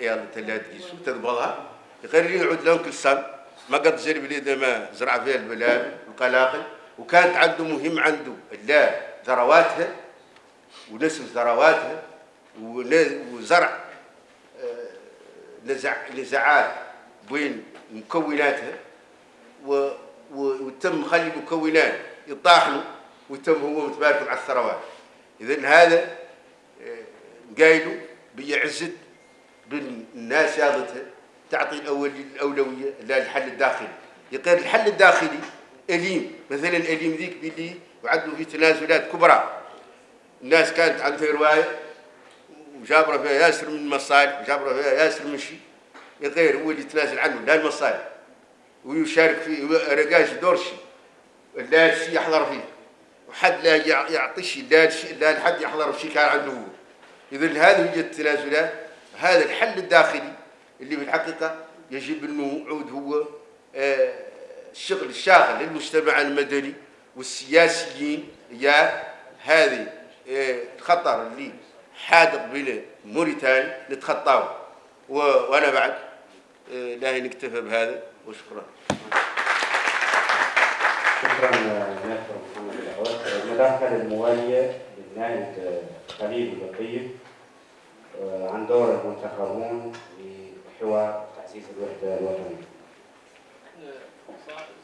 يلا تلا تقيسو تقبضها غير اللي يعود لون كل سام. ما قد زر بليده ما زرع فيها البلاد القلاقل وكانت عنده مهم عنده. لا ذرواتها. ونسم ذرواتها. وزرع آه، نزع نزاعات بين مكوناتها. وتم خلي المكونات يطاحنوا وتم هو متبارك على الثروات. اذا هذا آه، قايلوا بيعزت بالناس ياضتها تعطي الأول الأولوية للحل الداخلي. يقول الحل الداخلي أليم. مثلا أليم ذيك باللي وعدوا في تنازلات كبرى. الناس كانت عندها رواية وجابرة فيها ياسر من المصالح وجابرة فيها ياسر من شيء. غير هو اللي يتنازل عنه لا المصالح. ويشارك في رقاش دور شيء لا الشيء يحضر فيه. وحد لا يع- يعطي شيء لا الشيء لا حد يحضر في شيء كان عنده. اذا هذه هي التنازلات هذا الحل الداخلي اللي في الحقيقة يجب أنه يعود هو آه، الشغل الشاغل للمجتمع المدني والسياسيين. يا هذه آه، الخطر اللي حادق بين موريتانيا نتخطاه. وأنا بعد آه، لا نكتفى بهذا. وشكرا. شكرا نائب محمد العوض المداخلة الموالية للنائب خليل اللطيف آه، عن دور المنتخبون لحوار تعزيز الوحدة الوطنية.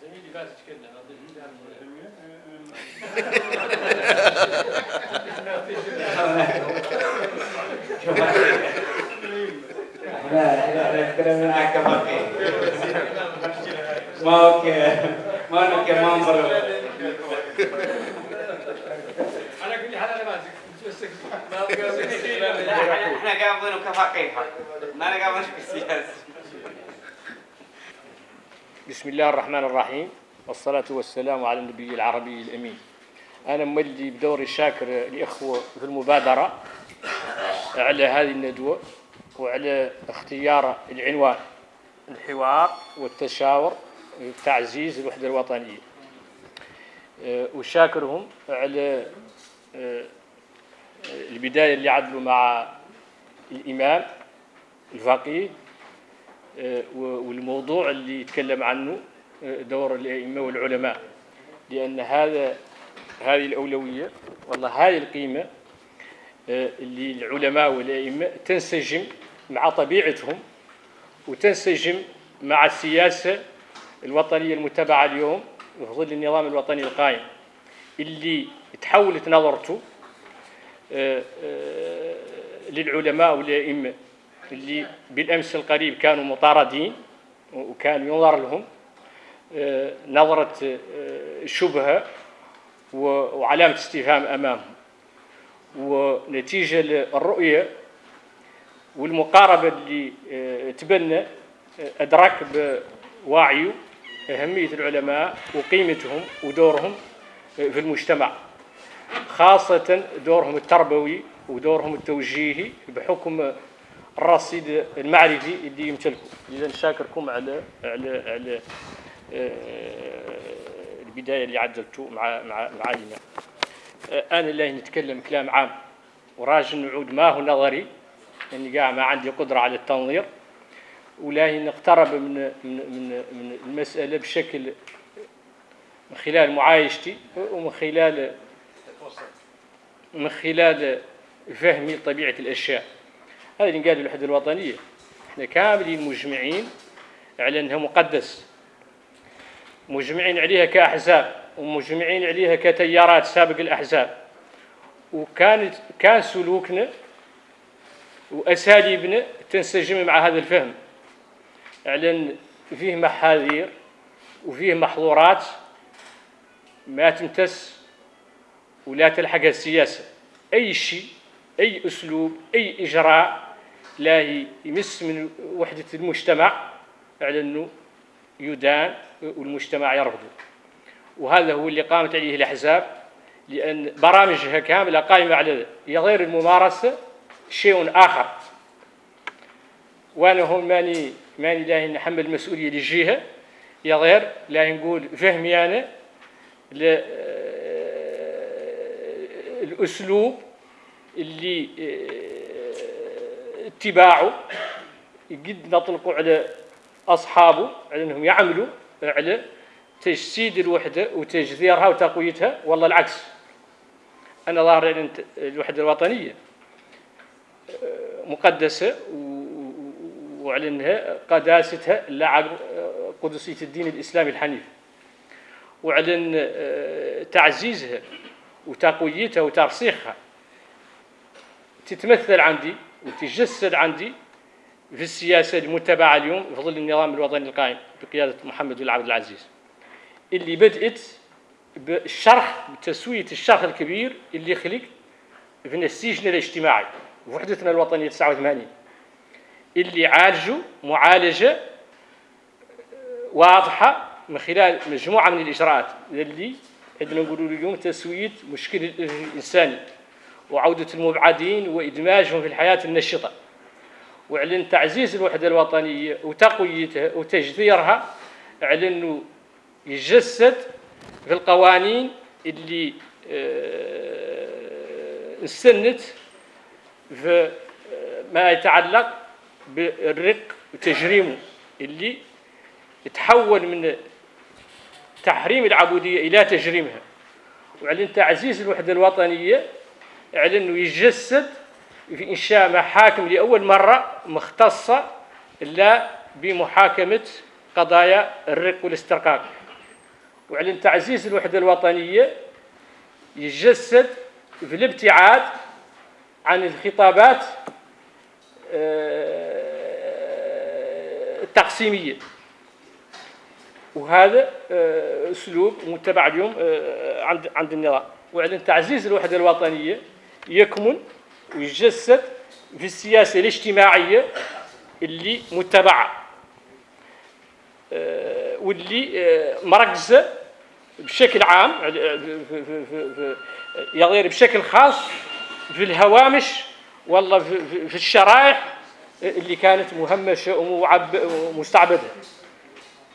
زميلي باز تكلم لا لا نتكلم معك كفقيه ما هو ما أنا كمنبر أنا كل حال أنا ماسك إحنا قابضين كفقيه ما أنا قابضين بالسياسة بسم الله الرحمن الرحيم والصلاة والسلام على النبي العربي الأمين أنا مولي بدوري شاكر الإخوة في المبادرة على هذه الندوة وعلى اختيار العنوان الحوار والتشاور تعزيز الوحدة الوطنية. أه، وشاكرهم على أه، البداية اللي عدلوا مع الإمام الفقيه و- والموضوع اللي يتكلم عنه دور الأئمة والعلماء. لأن هذا هذه الأولوية والله هذه القيمة اللي العلماء والأئمة تنسجم مع طبيعتهم وتنسجم مع السياسة الوطنية المتبعة اليوم في ظل النظام الوطني القائم اللي تحولت نظرته آه، آه، للعلماء والأئمة اللي بالأمس القريب كانوا مطاردين وكان ينظر لهم آه، نظرة شبهة وعلامة استفهام أمامهم. ونتيجة للرؤية والمقاربة اللي تبنى أدرك بوعيه أهمية العلماء وقيمتهم ودورهم في المجتمع خاصة دورهم التربوي ودورهم التوجيهي بحكم الرصيد المعرفي اللي يمتلكه. إذا شاكركم على على على آه، البداية اللي عدلتوا مع مع مع آه، أنا اللي نتكلم كلام عام وراجل نعود ما هو نظري لأني قاع ما عندي قدرة على التنظير. ولا نقترب من من من المسألة بشكل من خلال معايشتي ومن خلال من خلال فهمي لطبيعة الأشياء. هذا اللي قال الوحدة الوطنية. إحنا كاملين مجمعين على أنها مقدس. مجمعين عليها كأحزاب ومجمعين عليها كتيارات سابق الأحزاب. وكانت كان سلوكنا وأساليبنا تنسجم مع هذا الفهم. على فيه محاذير وفيه محظورات ما تمتس ولا تلحقها السياسة. أي شيء أي أسلوب أي إجراء لا يمس من وحدة المجتمع على أنه يدان والمجتمع يرفضه. وهذا هو اللي قامت عليه الأحزاب لأن برامجها كاملة قائمة على غير الممارسة شيء آخر. وأنا هون ماني ماني لا نحمل المسؤولية للجهة. يا غير لا نقول فهمي أنا ل- الأسلوب اللي آه، اتباعه قد نطلقوا على أصحابه على أنهم يعملوا على تجسيد الوحدة وتجذيرها وتقويتها. والله العكس. أنا ظاهر أن الوحدة الوطنية مقدسة وأعلنها قداستها لعب قدسية الدين الإسلامي الحنيف. وأعلن آه، تعزيزها وتقويتها وترسيخها. تتمثل عندي وتجسد عندي في السياسة المتبعة اليوم في ظل النظام الوطني القائم بقيادة محمد بن عبد العزيز. اللي بدأت بالشرح بتسوية الشرح الكبير اللي خلق في السجن الاجتماعي وحدتنا الوطنية 89 اللي عالجوا معالجة واضحة من خلال مجموعة من الإجراءات اللي عندنا نقولوا اليوم تسوية مشكل الإنساني وعودة المبعدين وإدماجهم في الحياة النشطة. وإعلن تعزيز الوحدة الوطنية وتقويتها وتجذيرها إعلن يجسد في القوانين اللي آه، استنت في آه، ما يتعلق بالرق وتجريمه اللي تحول من تحريم العبودية إلى تجريمها. وإعلن تعزيز الوحدة الوطنية أنه يجسد في إنشاء محاكم لأول مرة مختصة لا بمحاكمة قضايا الرق والاسترقاق. وإعلن تعزيز الوحدة الوطنية يجسد في الابتعاد عن الخطابات التقسيمية وهذا آه، أسلوب متبع اليوم آه، عند عند النظام وإعلن تعزيز الوحدة الوطنية يكمن ويجسد في السياسة الاجتماعية اللي متبعة. واللي مركزة بشكل عام يغير بشكل خاص في الهوامش والله في, الشرائح اللي كانت مهمشة ومستعبدة.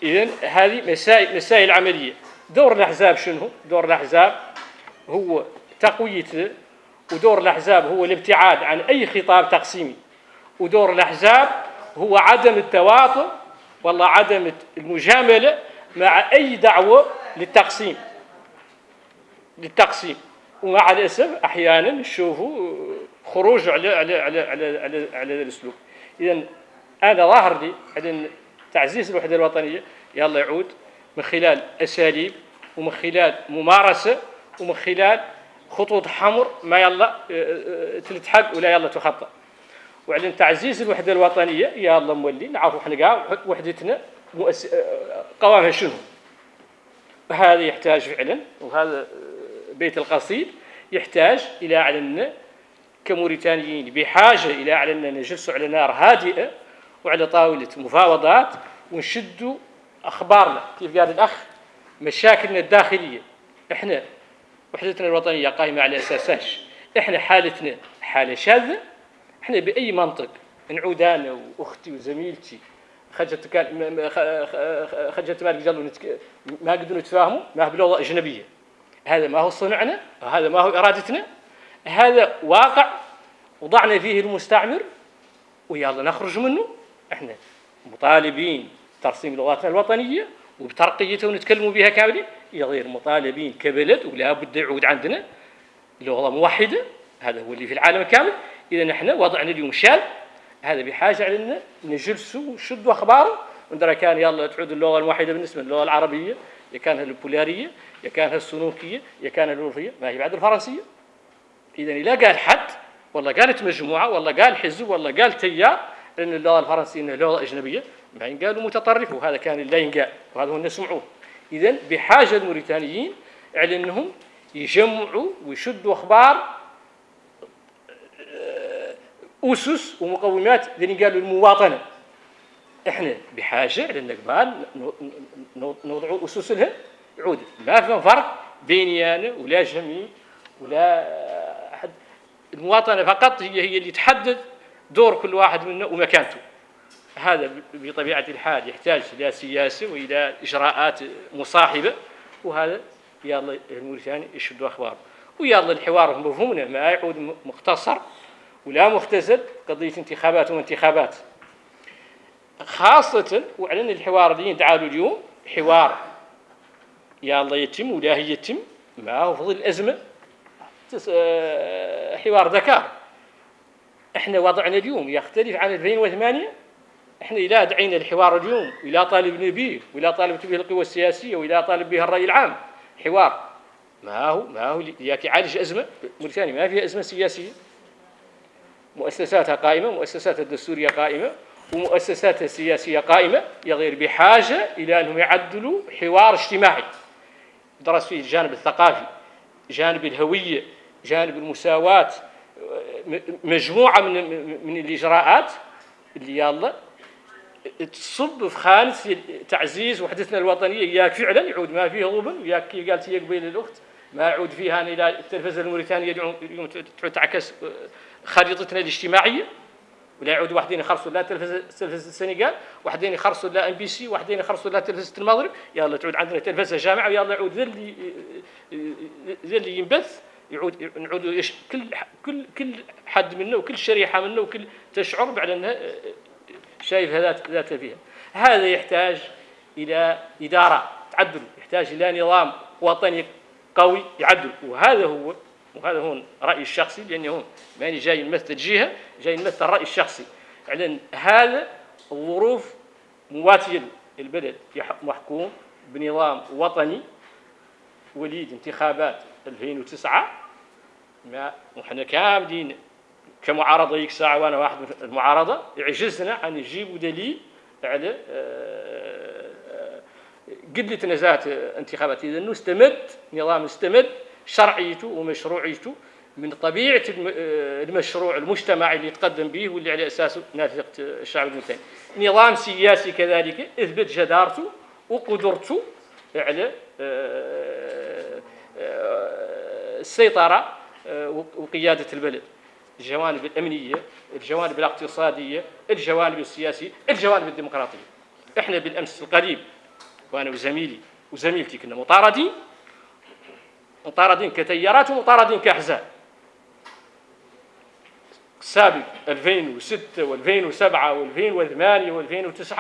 اذا هذه مسائل مسائل عملية. دور الأحزاب شنو؟ دور الأحزاب هو تقوية ودور الأحزاب هو الابتعاد عن أي خطاب تقسيمي. ودور الأحزاب هو عدم التواطؤ والله عدم المجاملة مع أي دعوة للتقسيم. للتقسيم. ومع الأسف أحيانا نشوفوا خروج على على على على على, على الأسلوب. اذا أنا ظاهر لي على تعزيز الوحدة الوطنية يلا يعود من خلال أساليب ومن خلال ممارسة ومن خلال خطوط حمر ما يلا آه، آه، تلتحق ولا يلا تخطى وعلن تعزيز الوحدة الوطنية الله مولي نعرفوا إحنا كاع وحدتنا مؤس... آه، قوامها شنو؟ هذا يحتاج فعلا وهذا بيت القصيد يحتاج إلى علن كموريتانيين بحاجة إلى علن نجلس على نار هادئة وعلى طاولة مفاوضات ونشدوا أخبارنا. كيف قال الأخ؟ مشاكلنا الداخلية. إحنا وحدتنا الوطنية قائمة على اساساش إحنا حالتنا حالة شاذة. إحنا بأي منطق؟ نعود أنا وأختي وزميلتي. خرجت كان خرجت مالك قالوا ما قدروا نتفاهموا ما بلغه أجنبية. هذا ما هو صنعنا هذا ما هو إرادتنا. هذا واقع وضعنا فيه المستعمر ويلا نخرج منه. إحنا مطالبين ترسيم لغاتنا الوطنية وبترقيتها ونتكلموا بها كاملين. غير مطالبين كبلد ولا بد يعود عندنا لغة موحدة. هذا هو اللي في العالم كامل. إذا نحن وضعنا اليوم شال. هذا بحاجة علينا نجلسوا ونشدوا اخباره وندرى كان يلا تعود اللغة الموحدة بالنسبة للغة العربية يا كانها البولاريه يا كانها السلوكيه يا كانها الوروفيه ما هي بعد الفرنسية. إذا لا قال حد والله قالت مجموعة والله قال حزب والله قال تيار لأن اللغة الفرنسية إنها لغة أجنبية بعدين قالوا متطرف وهذا كان لا ينقال وهذا هو نسمعوه اذا بحاجة الموريتانيين على أنهم يجمعوا ويشدوا أخبار أسس ومقومات اللي قالوا المواطنة. إحنا بحاجة لأن قبال نوضعوا اسس لها عود ما في فرق بيني أنا ولا جميل ولا المواطنة فقط هي هي اللي تحدد دور كل واحد منا ومكانته. هذا بطبيعة الحال يحتاج إلى سياسة وإلى إجراءات مصاحبة وهذا يلا الموريتاني يشدوا أخباره. ويلا الحوار مفهومنا ما يعود مختصر ولا مختزل قضية انتخابات وانتخابات. خاصة وأعلن الحوار اللي يدعى اليوم حوار الله يتم ولا يتم معه في ظل الأزمة. آه، حوار ذكاء. إحنا وضعنا اليوم يختلف عن 2008 إحنا اذا دعينا الحوار اليوم وإلى طالبنا به وإلى طالبت به القوى السياسية وإلى طالب به الرأي العام. حوار. ما هو ما هو يعالج أزمة. موريتانيا ما فيها أزمة سياسية. مؤسساتها قائمة مؤسساتها الدستورية قائمة ومؤسساتها السياسية قائمة. يا غير بحاجة إلى أنهم يعدلوا حوار اجتماعي. درس فيه الجانب الثقافي جانب الهوية جانب المساواة م- مجموعة من من الإجراءات اللي يلا تصب في خانة تعزيز وحدتنا الوطنية. ياك فعلا يعود ما فيه غبن وياك كي قالت هي قبيل الأخت ما يعود فيها إلى التلفزة الموريتانية اليوم تعكس خريطتنا الاجتماعية. ولا يعود واحدين يخرصوا لا تلفزة السنغال واحدين يخرصوا لا MBC واحدين يخرصوا لا تلفزة المغرب. يلا تعود عندنا تلفزة جامعة ويلا يعود ذا اللي ذا اللي ينبث. يعود نعود كل كل كل حد منا وكل شريحة منا وكل تشعر بعد أنها شايف ذات ذات فيها. هذا يحتاج إلى إدارة تعدل يحتاج إلى نظام وطني قوي يعدل. وهذا هو وهذا هو رأيي الشخصي لاني هون ماني جاي نمثل جهة جاي نمثل رايي الشخصي. على هذا الظروف مواتية البلد محكوم بنظام وطني وليد انتخابات 2009 ما وحنا كاملين كمعارضة يك ساعة وأنا واحد من المعارضة. عجزنا عن نجيب دليل على آه، آه، قله نزاهه انتخابات. انه استمد نظام استمد شرعيته ومشروعيته من طبيعة الم- آه، المشروع المجتمعي اللي يتقدم به واللي على أساسه نافذة الشعب الموريتاني. نظام سياسي كذلك أثبت جدارته وقدرته على آه، آه، وقيادة البلد. الجوانب الأمنية، الجوانب الاقتصادية، الجوانب السياسية، الجوانب الديمقراطية. إحنا بالأمس القريب وأنا وزميلي وزميلتي كنا مطاردين مطاردين كتيارات ومطاردين كأحزاب. السابق 2006 و2007 و2008 و2009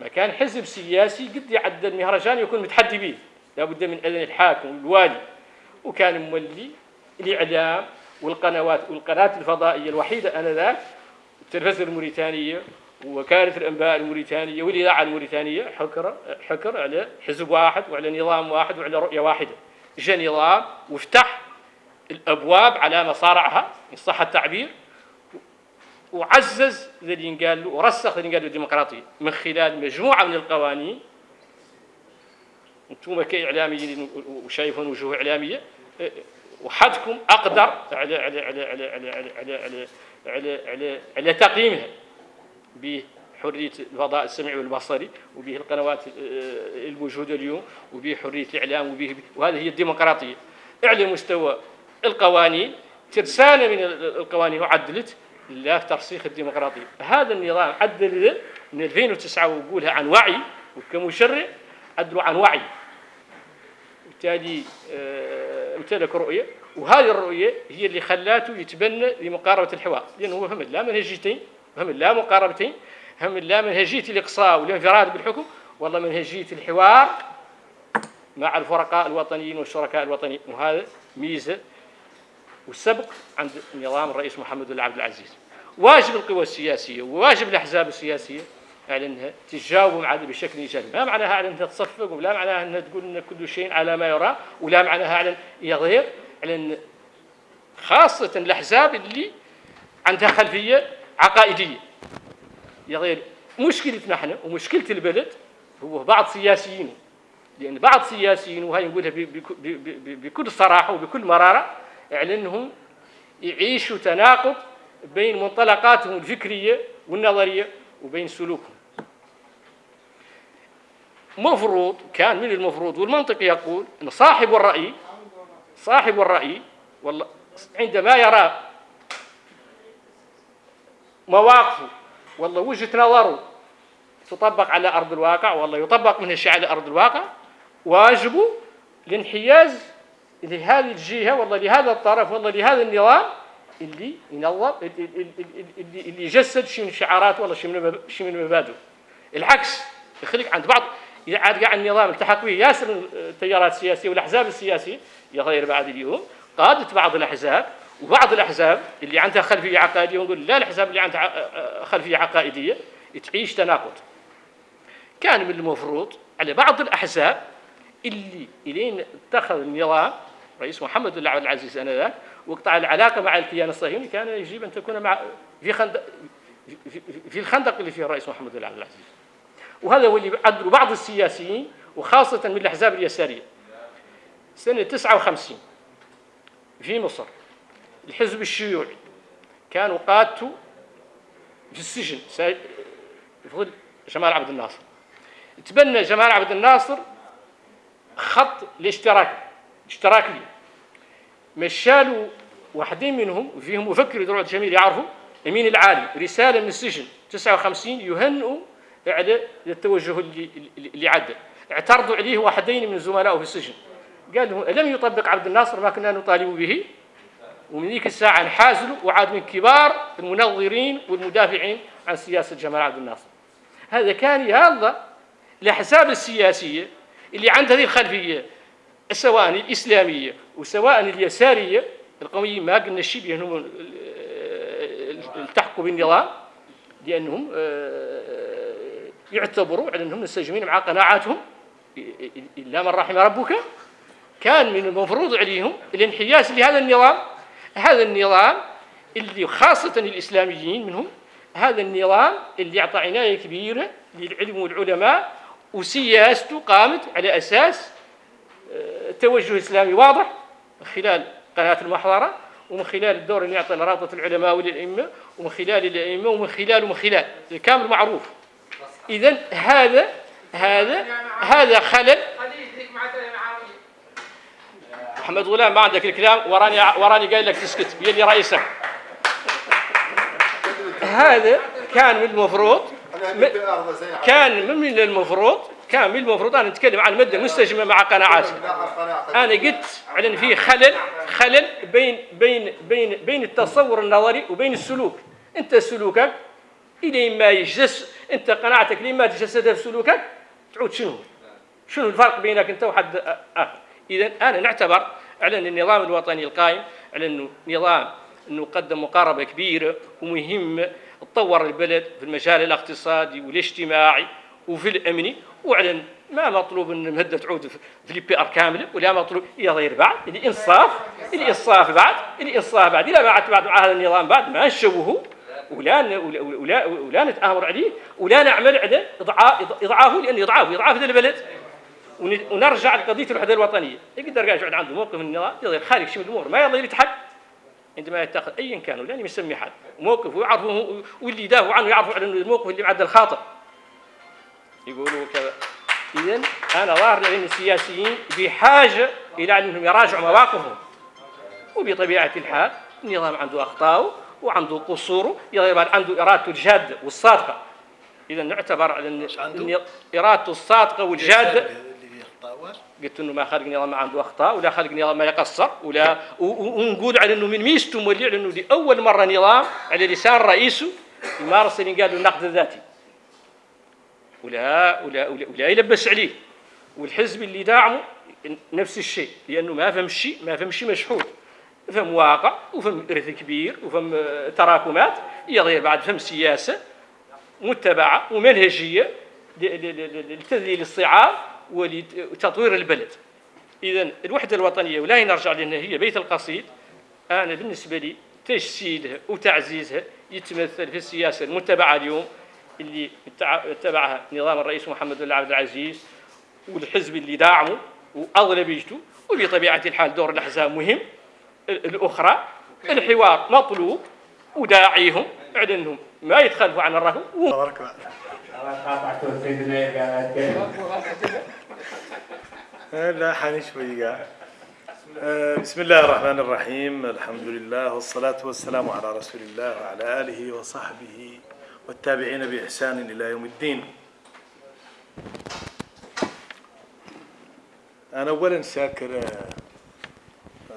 ما كان حزب سياسي قد يعدى المهرجان يكون متحدي به لابد من اذن الحاكم والوالي وكان مولي الإعلام والقنوات والقناة الفضائية الوحيدة آنذاك التلفزيون الموريتانية وكانت الأنباء الموريتانية والإذاعة الموريتانية حكر حكر على حزب واحد وعلى نظام واحد وعلى رؤية واحدة. جاء نظام وفتح الأبواب على مصارعها إن صح التعبير وعزز اللي قال له ورسخ اللي قال له الديمقراطية. من خلال مجموعة من القوانين أنتم كإعلاميين وشايفون وجوه إعلامية وحدكم أقدر على على على على على على على على, على, على, تقييمها بحريه الفضاء السمعي والبصري وبه القنوات آه، الموجوده اليوم وبه حريه الاعلام وبه وهذه هي الديمقراطيه على مستوى القوانين ترسانه من القوانين وعدلت لا ترسيخ الديمقراطيه هذا النظام عدل من 2009 ويقولها عن وعي وكمشرع عدلوا عن وعي بالتالي آه، امتلك رؤية وهذه الرؤية هي اللي خلاته يتبنى لمقاربة الحوار. لأنه هو فهم لا منهجيتين فهم لا مقاربتين هم لا منهجية الإقصاء والانفراد بالحكم والله منهجية الحوار مع الفرقاء الوطنيين والشركاء الوطنيين. وهذا ميزة والسبق عند نظام الرئيس محمد بن عبد العزيز. واجب القوى السياسية وواجب الأحزاب السياسية على إنها تجاوب هذا بشكل إيجابي، ما معناها على إنها تصفق ولا معناها إنها تقول إن كل شيء على ما يرام ولا معناها على يظهر على ان خاصة الأحزاب اللي عندها خلفية عقائدية. يظهر مشكلتنا إحنا ومشكلة البلد هو بعض سياسيين. لأن بعض السياسيين وهي نقولها بكل صراحة وبكل مرارة على إنهم يعيشوا تناقض بين منطلقاتهم الفكرية والنظرية وبين سلوكهم. مفروض كان من المفروض والمنطق يقول إن صاحب الرأي صاحب الرأي والله عندما يرى مواقفه والله وجهة نظره تطبق على أرض الواقع والله يطبق من الشيء على أرض الواقع واجبه الانحياز لهذه الجهة والله لهذا الطرف والله لهذا النظام اللي ينظم اللي, يجسد شيء من شعارات والله شيء من شيء من مبادئ العكس يخليك عند بعض عاد قاع النظام التحق به ياسر التيارات السياسية والأحزاب السياسية يغير بعد اليوم قادة بعض الأحزاب وبعض الأحزاب اللي عندها خلفية عقائدية ونقول لا الأحزاب اللي عندها خلفية عقائدية تعيش تناقض. كان من المفروض على بعض الأحزاب اللي إلين اتخذ النظام رئيس محمد بن عبد العزيز آنذاك وقطع العلاقة مع الكيان الصهيوني كان يجب أن تكون مع في خندق في الخندق اللي فيه الرئيس محمد بن عبد العزيز. وهذا هو اللي عدلوا بعض السياسيين وخاصة من الأحزاب اليسارية. سنة 59 في مصر الحزب الشيوعي كانوا قادته في السجن يفضل جمال عبد الناصر. تبنى جمال عبد الناصر خط الاشتراك اشتراك لي. مشالوا واحدين منهم فيهم مفكر يدروا جميل يعرفوا أمين العالي رسالة من السجن 59 يهنئوا على التوجه اللي عدل اعترضوا عليه واحدين من زملائه في السجن. قال لم يطبق عبد الناصر ما كنا نطالب به؟ ومن ذيك الساعة انحازلوا وعاد من كبار المنظرين والمدافعين عن سياسة جمال عبد الناصر. هذا كان يلا الأحزاب السياسية اللي عندها هذه الخلفية سواء الإسلامية وسواء اليسارية. القوميين ما قلنا الشيء بأنهم التحقوا بالنظام لأنهم يعتبروا على أنهم منسجمين مع قناعاتهم. إلا من رحم ربك كان من المفروض عليهم الانحياز لهذا النظام. هذا النظام اللي خاصة الإسلاميين منهم هذا النظام اللي أعطى عناية كبيرة للعلم والعلماء وسياسته قامت على أساس توجه إسلامي واضح من خلال قناة المحضرة ومن خلال الدور اللي يعطي لرابطة العلماء والأئمة ومن خلال الأئمة ومن خلال ومن خلال كامل معروف. إذا هذا هذا هذا خلل. محمد غلام ما عندك الكلام وراني وراني قايل لك تسكت. يلي رئيسك. هذا كان من المفروض كان من المفروض كان من المفروض أنا نتكلم عن الماده المستجمه مع قناعاتي. أنا قلت على إن في خلل خلل بين بين بين بين التصور النظري وبين السلوك. أنت سلوكك إلى ما يجلس أنت قناعتك لما تجسدها في سلوكك تعود شنو؟ شنو الفرق بينك أنت وحد آخر؟ إذا أنا نعتبر على أن النظام الوطني القائم على أنه نظام أنه قدم مقاربة كبيرة ومهمه تطور البلد في المجال الاقتصادي والاجتماعي وفي الامني وعلى ما مطلوب أن المهده تعود في ال PR كامله ولا مطلوب يغير بعد الانصاف الانصاف بعد الانصاف بعد إلى بعد بعد هذا النظام بعد ما نشوهه ولا ولا ولا نتآمر عليه ولا نعمل على إضعافه لأنه اضعافه اضعاف هذا البلد. ونرجع لقضية الوحدة الوطنية. يقدر يقعد عنده موقف من النظام يقدر خارج شيء من الأمور ما يضل يتحد عندما يتخذ ايا كان ولا يسمي حد. موقف ويعرفه واللي يدافع عنه يعرفوا على الموقف اللي معدل خاطئ يقولوا كذا. اذا أنا ظاهر لأن السياسيين بحاجة إلى أنهم يراجعوا مواقفهم. وبطبيعة الحال النظام عنده اخطاءه وعنده قصوره عنده ارادته الجاده والصادقة. إذا نعتبر على ان ارادته الصادقة والجاده قلت انه ما خلق نظام ما عنده أخطاء ولا خلق نظام ما يقصر ولا ونقول على إنه من ميزته مولي على إنه لأول مرة نظام على لسان رئيسه يمارس اللي قالوا النقد الذاتي ولا ولا ولا, ولا يلبس عليه. والحزب اللي داعمه نفس الشيء لأنه ما فهم شيء ما فهم شيء مشحون. فهم واقع وفهم ارث كبير وفهم تراكمات يغير بعد فهم سياسة متبعة ومنهجية لتذليل الصعاب ولتطوير البلد. اذا الوحدة الوطنية ولا نرجع لأن هي بيت القصيد أنا بالنسبة لي تجسيدها وتعزيزها يتمثل في السياسة المتبعة اليوم اللي اتبعها نظام الرئيس محمد بن عبد العزيز والحزب اللي داعمه واغلبيته وبطبيعة الحال دور الأحزاب مهم. الأخرى الحوار مطلوب وداعيهم على انهم ما يتخلفوا عن الرهن. لا حاني شوية بسم الله الرحمن الرحيم. الحمد لله والصلاة والسلام على رسول الله وعلى آله وصحبه والتابعين بإحسان إلى يوم الدين. أنا أولا شاكر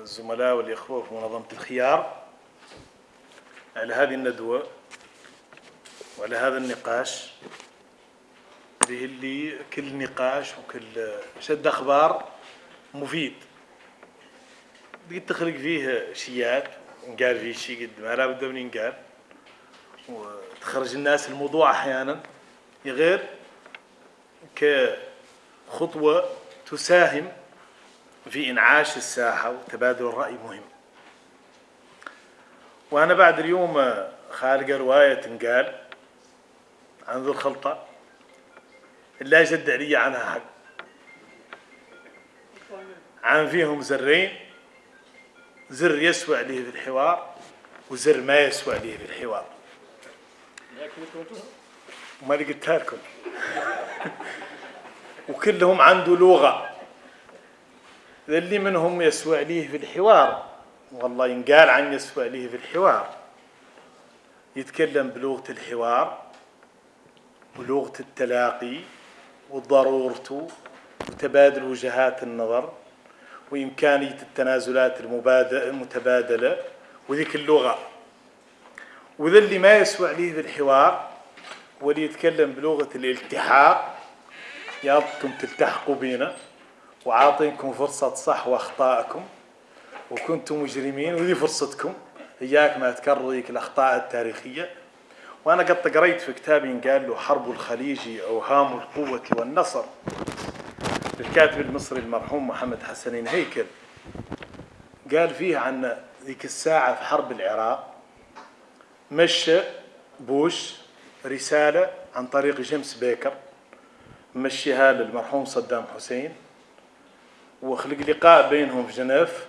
الزملاء والإخوة في منظمة الخيار على هذه الندوة وعلى هذا النقاش. به اللي كل نقاش وكل شد أخبار مفيد. قد تخلق فيه شيات نقال فيه شيء قد ما لابد من ينقال. وتخرج الناس الموضوع أحيانا. غير كخطوة تساهم في إنعاش الساحة وتبادل الرأي مهم. وأنا بعد اليوم خالق رواية تنقال عن ذو الخلطة لا جد علي عنها حق. عن فيهم زرين زر يسوى عليه في الحوار وزر ما يسوى عليه في الحوار. وما اللي قلتها لكم. وكلهم عنده اللي منهم يسوى عليه في الحوار. والله ينقال عن يسوى عليه في الحوار. يتكلم بلغة الحوار ولغة التلاقي وضرورته وتبادل وجهات النظر وإمكانية التنازلات المتبادلة وذيك اللغة. وذا اللي ما يسوى عليه بالحوار واللي يتكلم بلغة الالتحاق. يابكم تلتحقوا بينا. وعاطينكم فرصة صح وأخطائكم وكنتم مجرمين وذي فرصتكم. إياك ما تكرر ذيك الأخطاء التاريخية. وأنا قد قريت في كتابي قال له حرب الخليج أوهام القوة والنصر. الكاتب المصري المرحوم محمد حسنين هيكل. قال فيه عن ذيك الساعة في حرب العراق. مشى بوش رسالة عن طريق جيمس بيكر. مشيها للمرحوم صدام حسين. وخلق لقاء بينهم في جنيف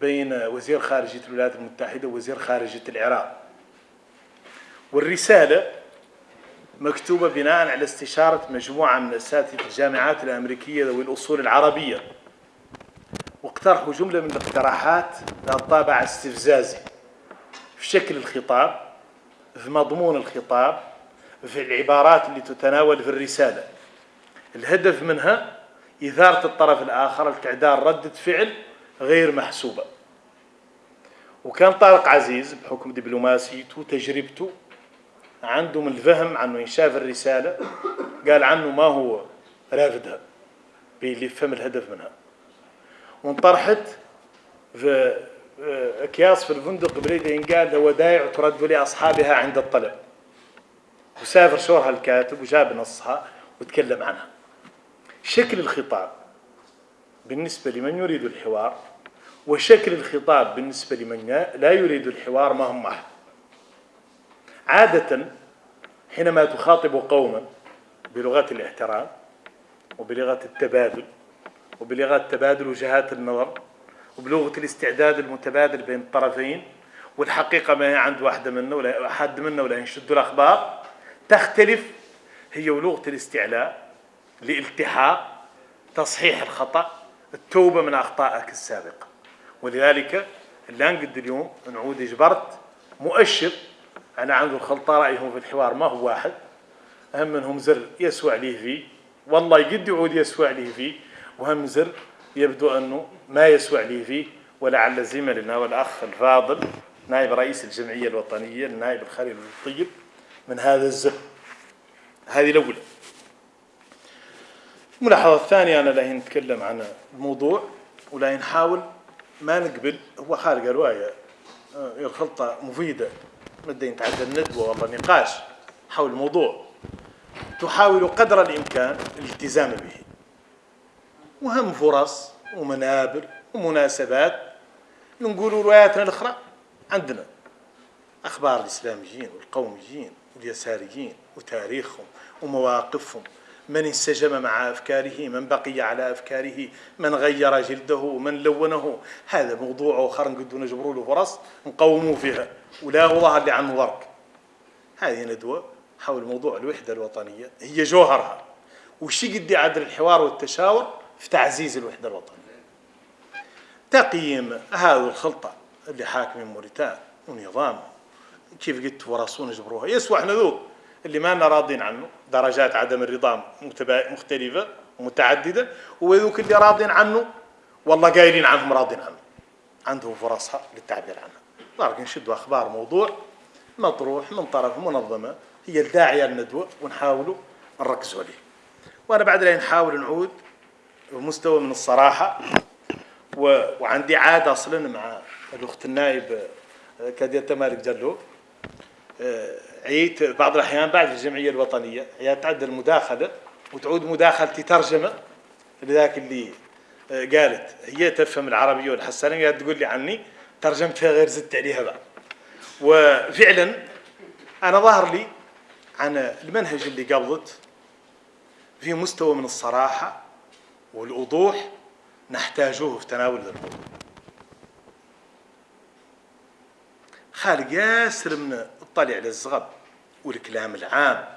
بين وزير خارجية الولايات المتحدة ووزير خارجية العراق. والرسالة مكتوبة بناء على استشارة مجموعة من أساتذة الجامعات الأمريكية ذوي الأصول العربية. واقترحوا جملة من الاقتراحات ذات طابع استفزازي. في شكل الخطاب في مضمون الخطاب في العبارات اللي تتناول في الرسالة. الهدف منها إثارة الطرف الآخر لتعدال ردة فعل غير محسوبة. وكان طارق عزيز بحكم دبلوماسيته وتجربته عنده من الفهم عنه ينشاف الرسالة قال عنه ما هو رافدها اللي فهم الهدف منها. وانطرحت في أكياس في الفندق بريدة ينقال ودائع ترد لاصحابها عند الطلب. وسافر شورها الكاتب وجاب نصها وتكلم عنها. شكل الخطاب بالنسبة لمن يريد الحوار وشكل الخطاب بالنسبة لمن لا يريد الحوار ما هم واحد عادة حينما تخاطب قوما بلغة الاحترام وبلغة التبادل وبلغة تبادل وجهات النظر وبلغة الاستعداد المتبادل بين الطرفين والحقيقة ما هي عند واحدة منا ولا حد منا ولا ينشد الأخبار تختلف هي ولغة الاستعلاء الالتحاق تصحيح الخطأ التوبة من أخطائك السابقة. ولذلك اللي نقد اليوم نعود جبرت مؤشر أنا عنده الخلطة رأيهم في الحوار ما هو واحد. أهم منهم زر يسوع ليه فيه والله يقد يعود يسوع ليه فيه وهم زر يبدو أنه ما يسوع ليه فيه ولعل زملنا والأخ الفاضل نائب رئيس الجمعية الوطنية النائب الخليل الطيب من هذا الزر. هذه الأولى. الملاحظة الثانية أنا لا نتكلم عن الموضوع ولا نحاول ما نقبل هو خارج رواية آه، الخلطة مفيدة. بدنا نتعدى الندوة والله نقاش حول الموضوع. تحاول قدر الإمكان الالتزام به. وهم فرص ومنابر ومناسبات. نقول رواياتنا الأخرى عندنا. أخبار الإسلاميين والقوميين واليساريين وتاريخهم ومواقفهم. من انسجم مع أفكاره من بقي على أفكاره من غير جلده من لونه. هذا موضوع آخر نقدر نجبروا له فرص نقوموا فيها ولا ظهر لي عنه ضرك هذه ندوة حول موضوع الوحدة الوطنية. هي جوهرها. وش قد عدل الحوار والتشاور في تعزيز الوحدة الوطنية. تقييم هذه الخلطة اللي حاكمين موريتان ونظام. كيف قلت وراسون جبروها؟ يسوى إحنا ذوق. اللي ما لنا راضين عنه درجات عدم الرضا مختلفة ومتعددة وذوك اللي راضين عنه والله قايلين عنهم راضين عنه. عندهم فرصها للتعبير عنها لكن نشدوا أخبار موضوع مطروح من طرف منظمة هي الداعية للندوة ونحاولوا نركزوا عليه. وأنا بعد لا نحاول نعود بمستوى من الصراحة و... وعندي عادة أصلا مع الأخت النائب آه، كادية مالك جلو. آه، عيت بعض الأحيان بعد في الجمعية الوطنية. هي تعدل المداخلة وتعود مداخلتي ترجمة لذاك اللي آه، قالت. هي تفهم العربية والحسنيه قالت تقول لي عني ترجمتها غير زدت عليها بعد وفعلا أنا ظهر لي عن المنهج اللي قبضت في مستوى من الصراحة والوضوح نحتاجه في تناول الأمور. خالق ياسر من الطلع على الزغب والكلام العام.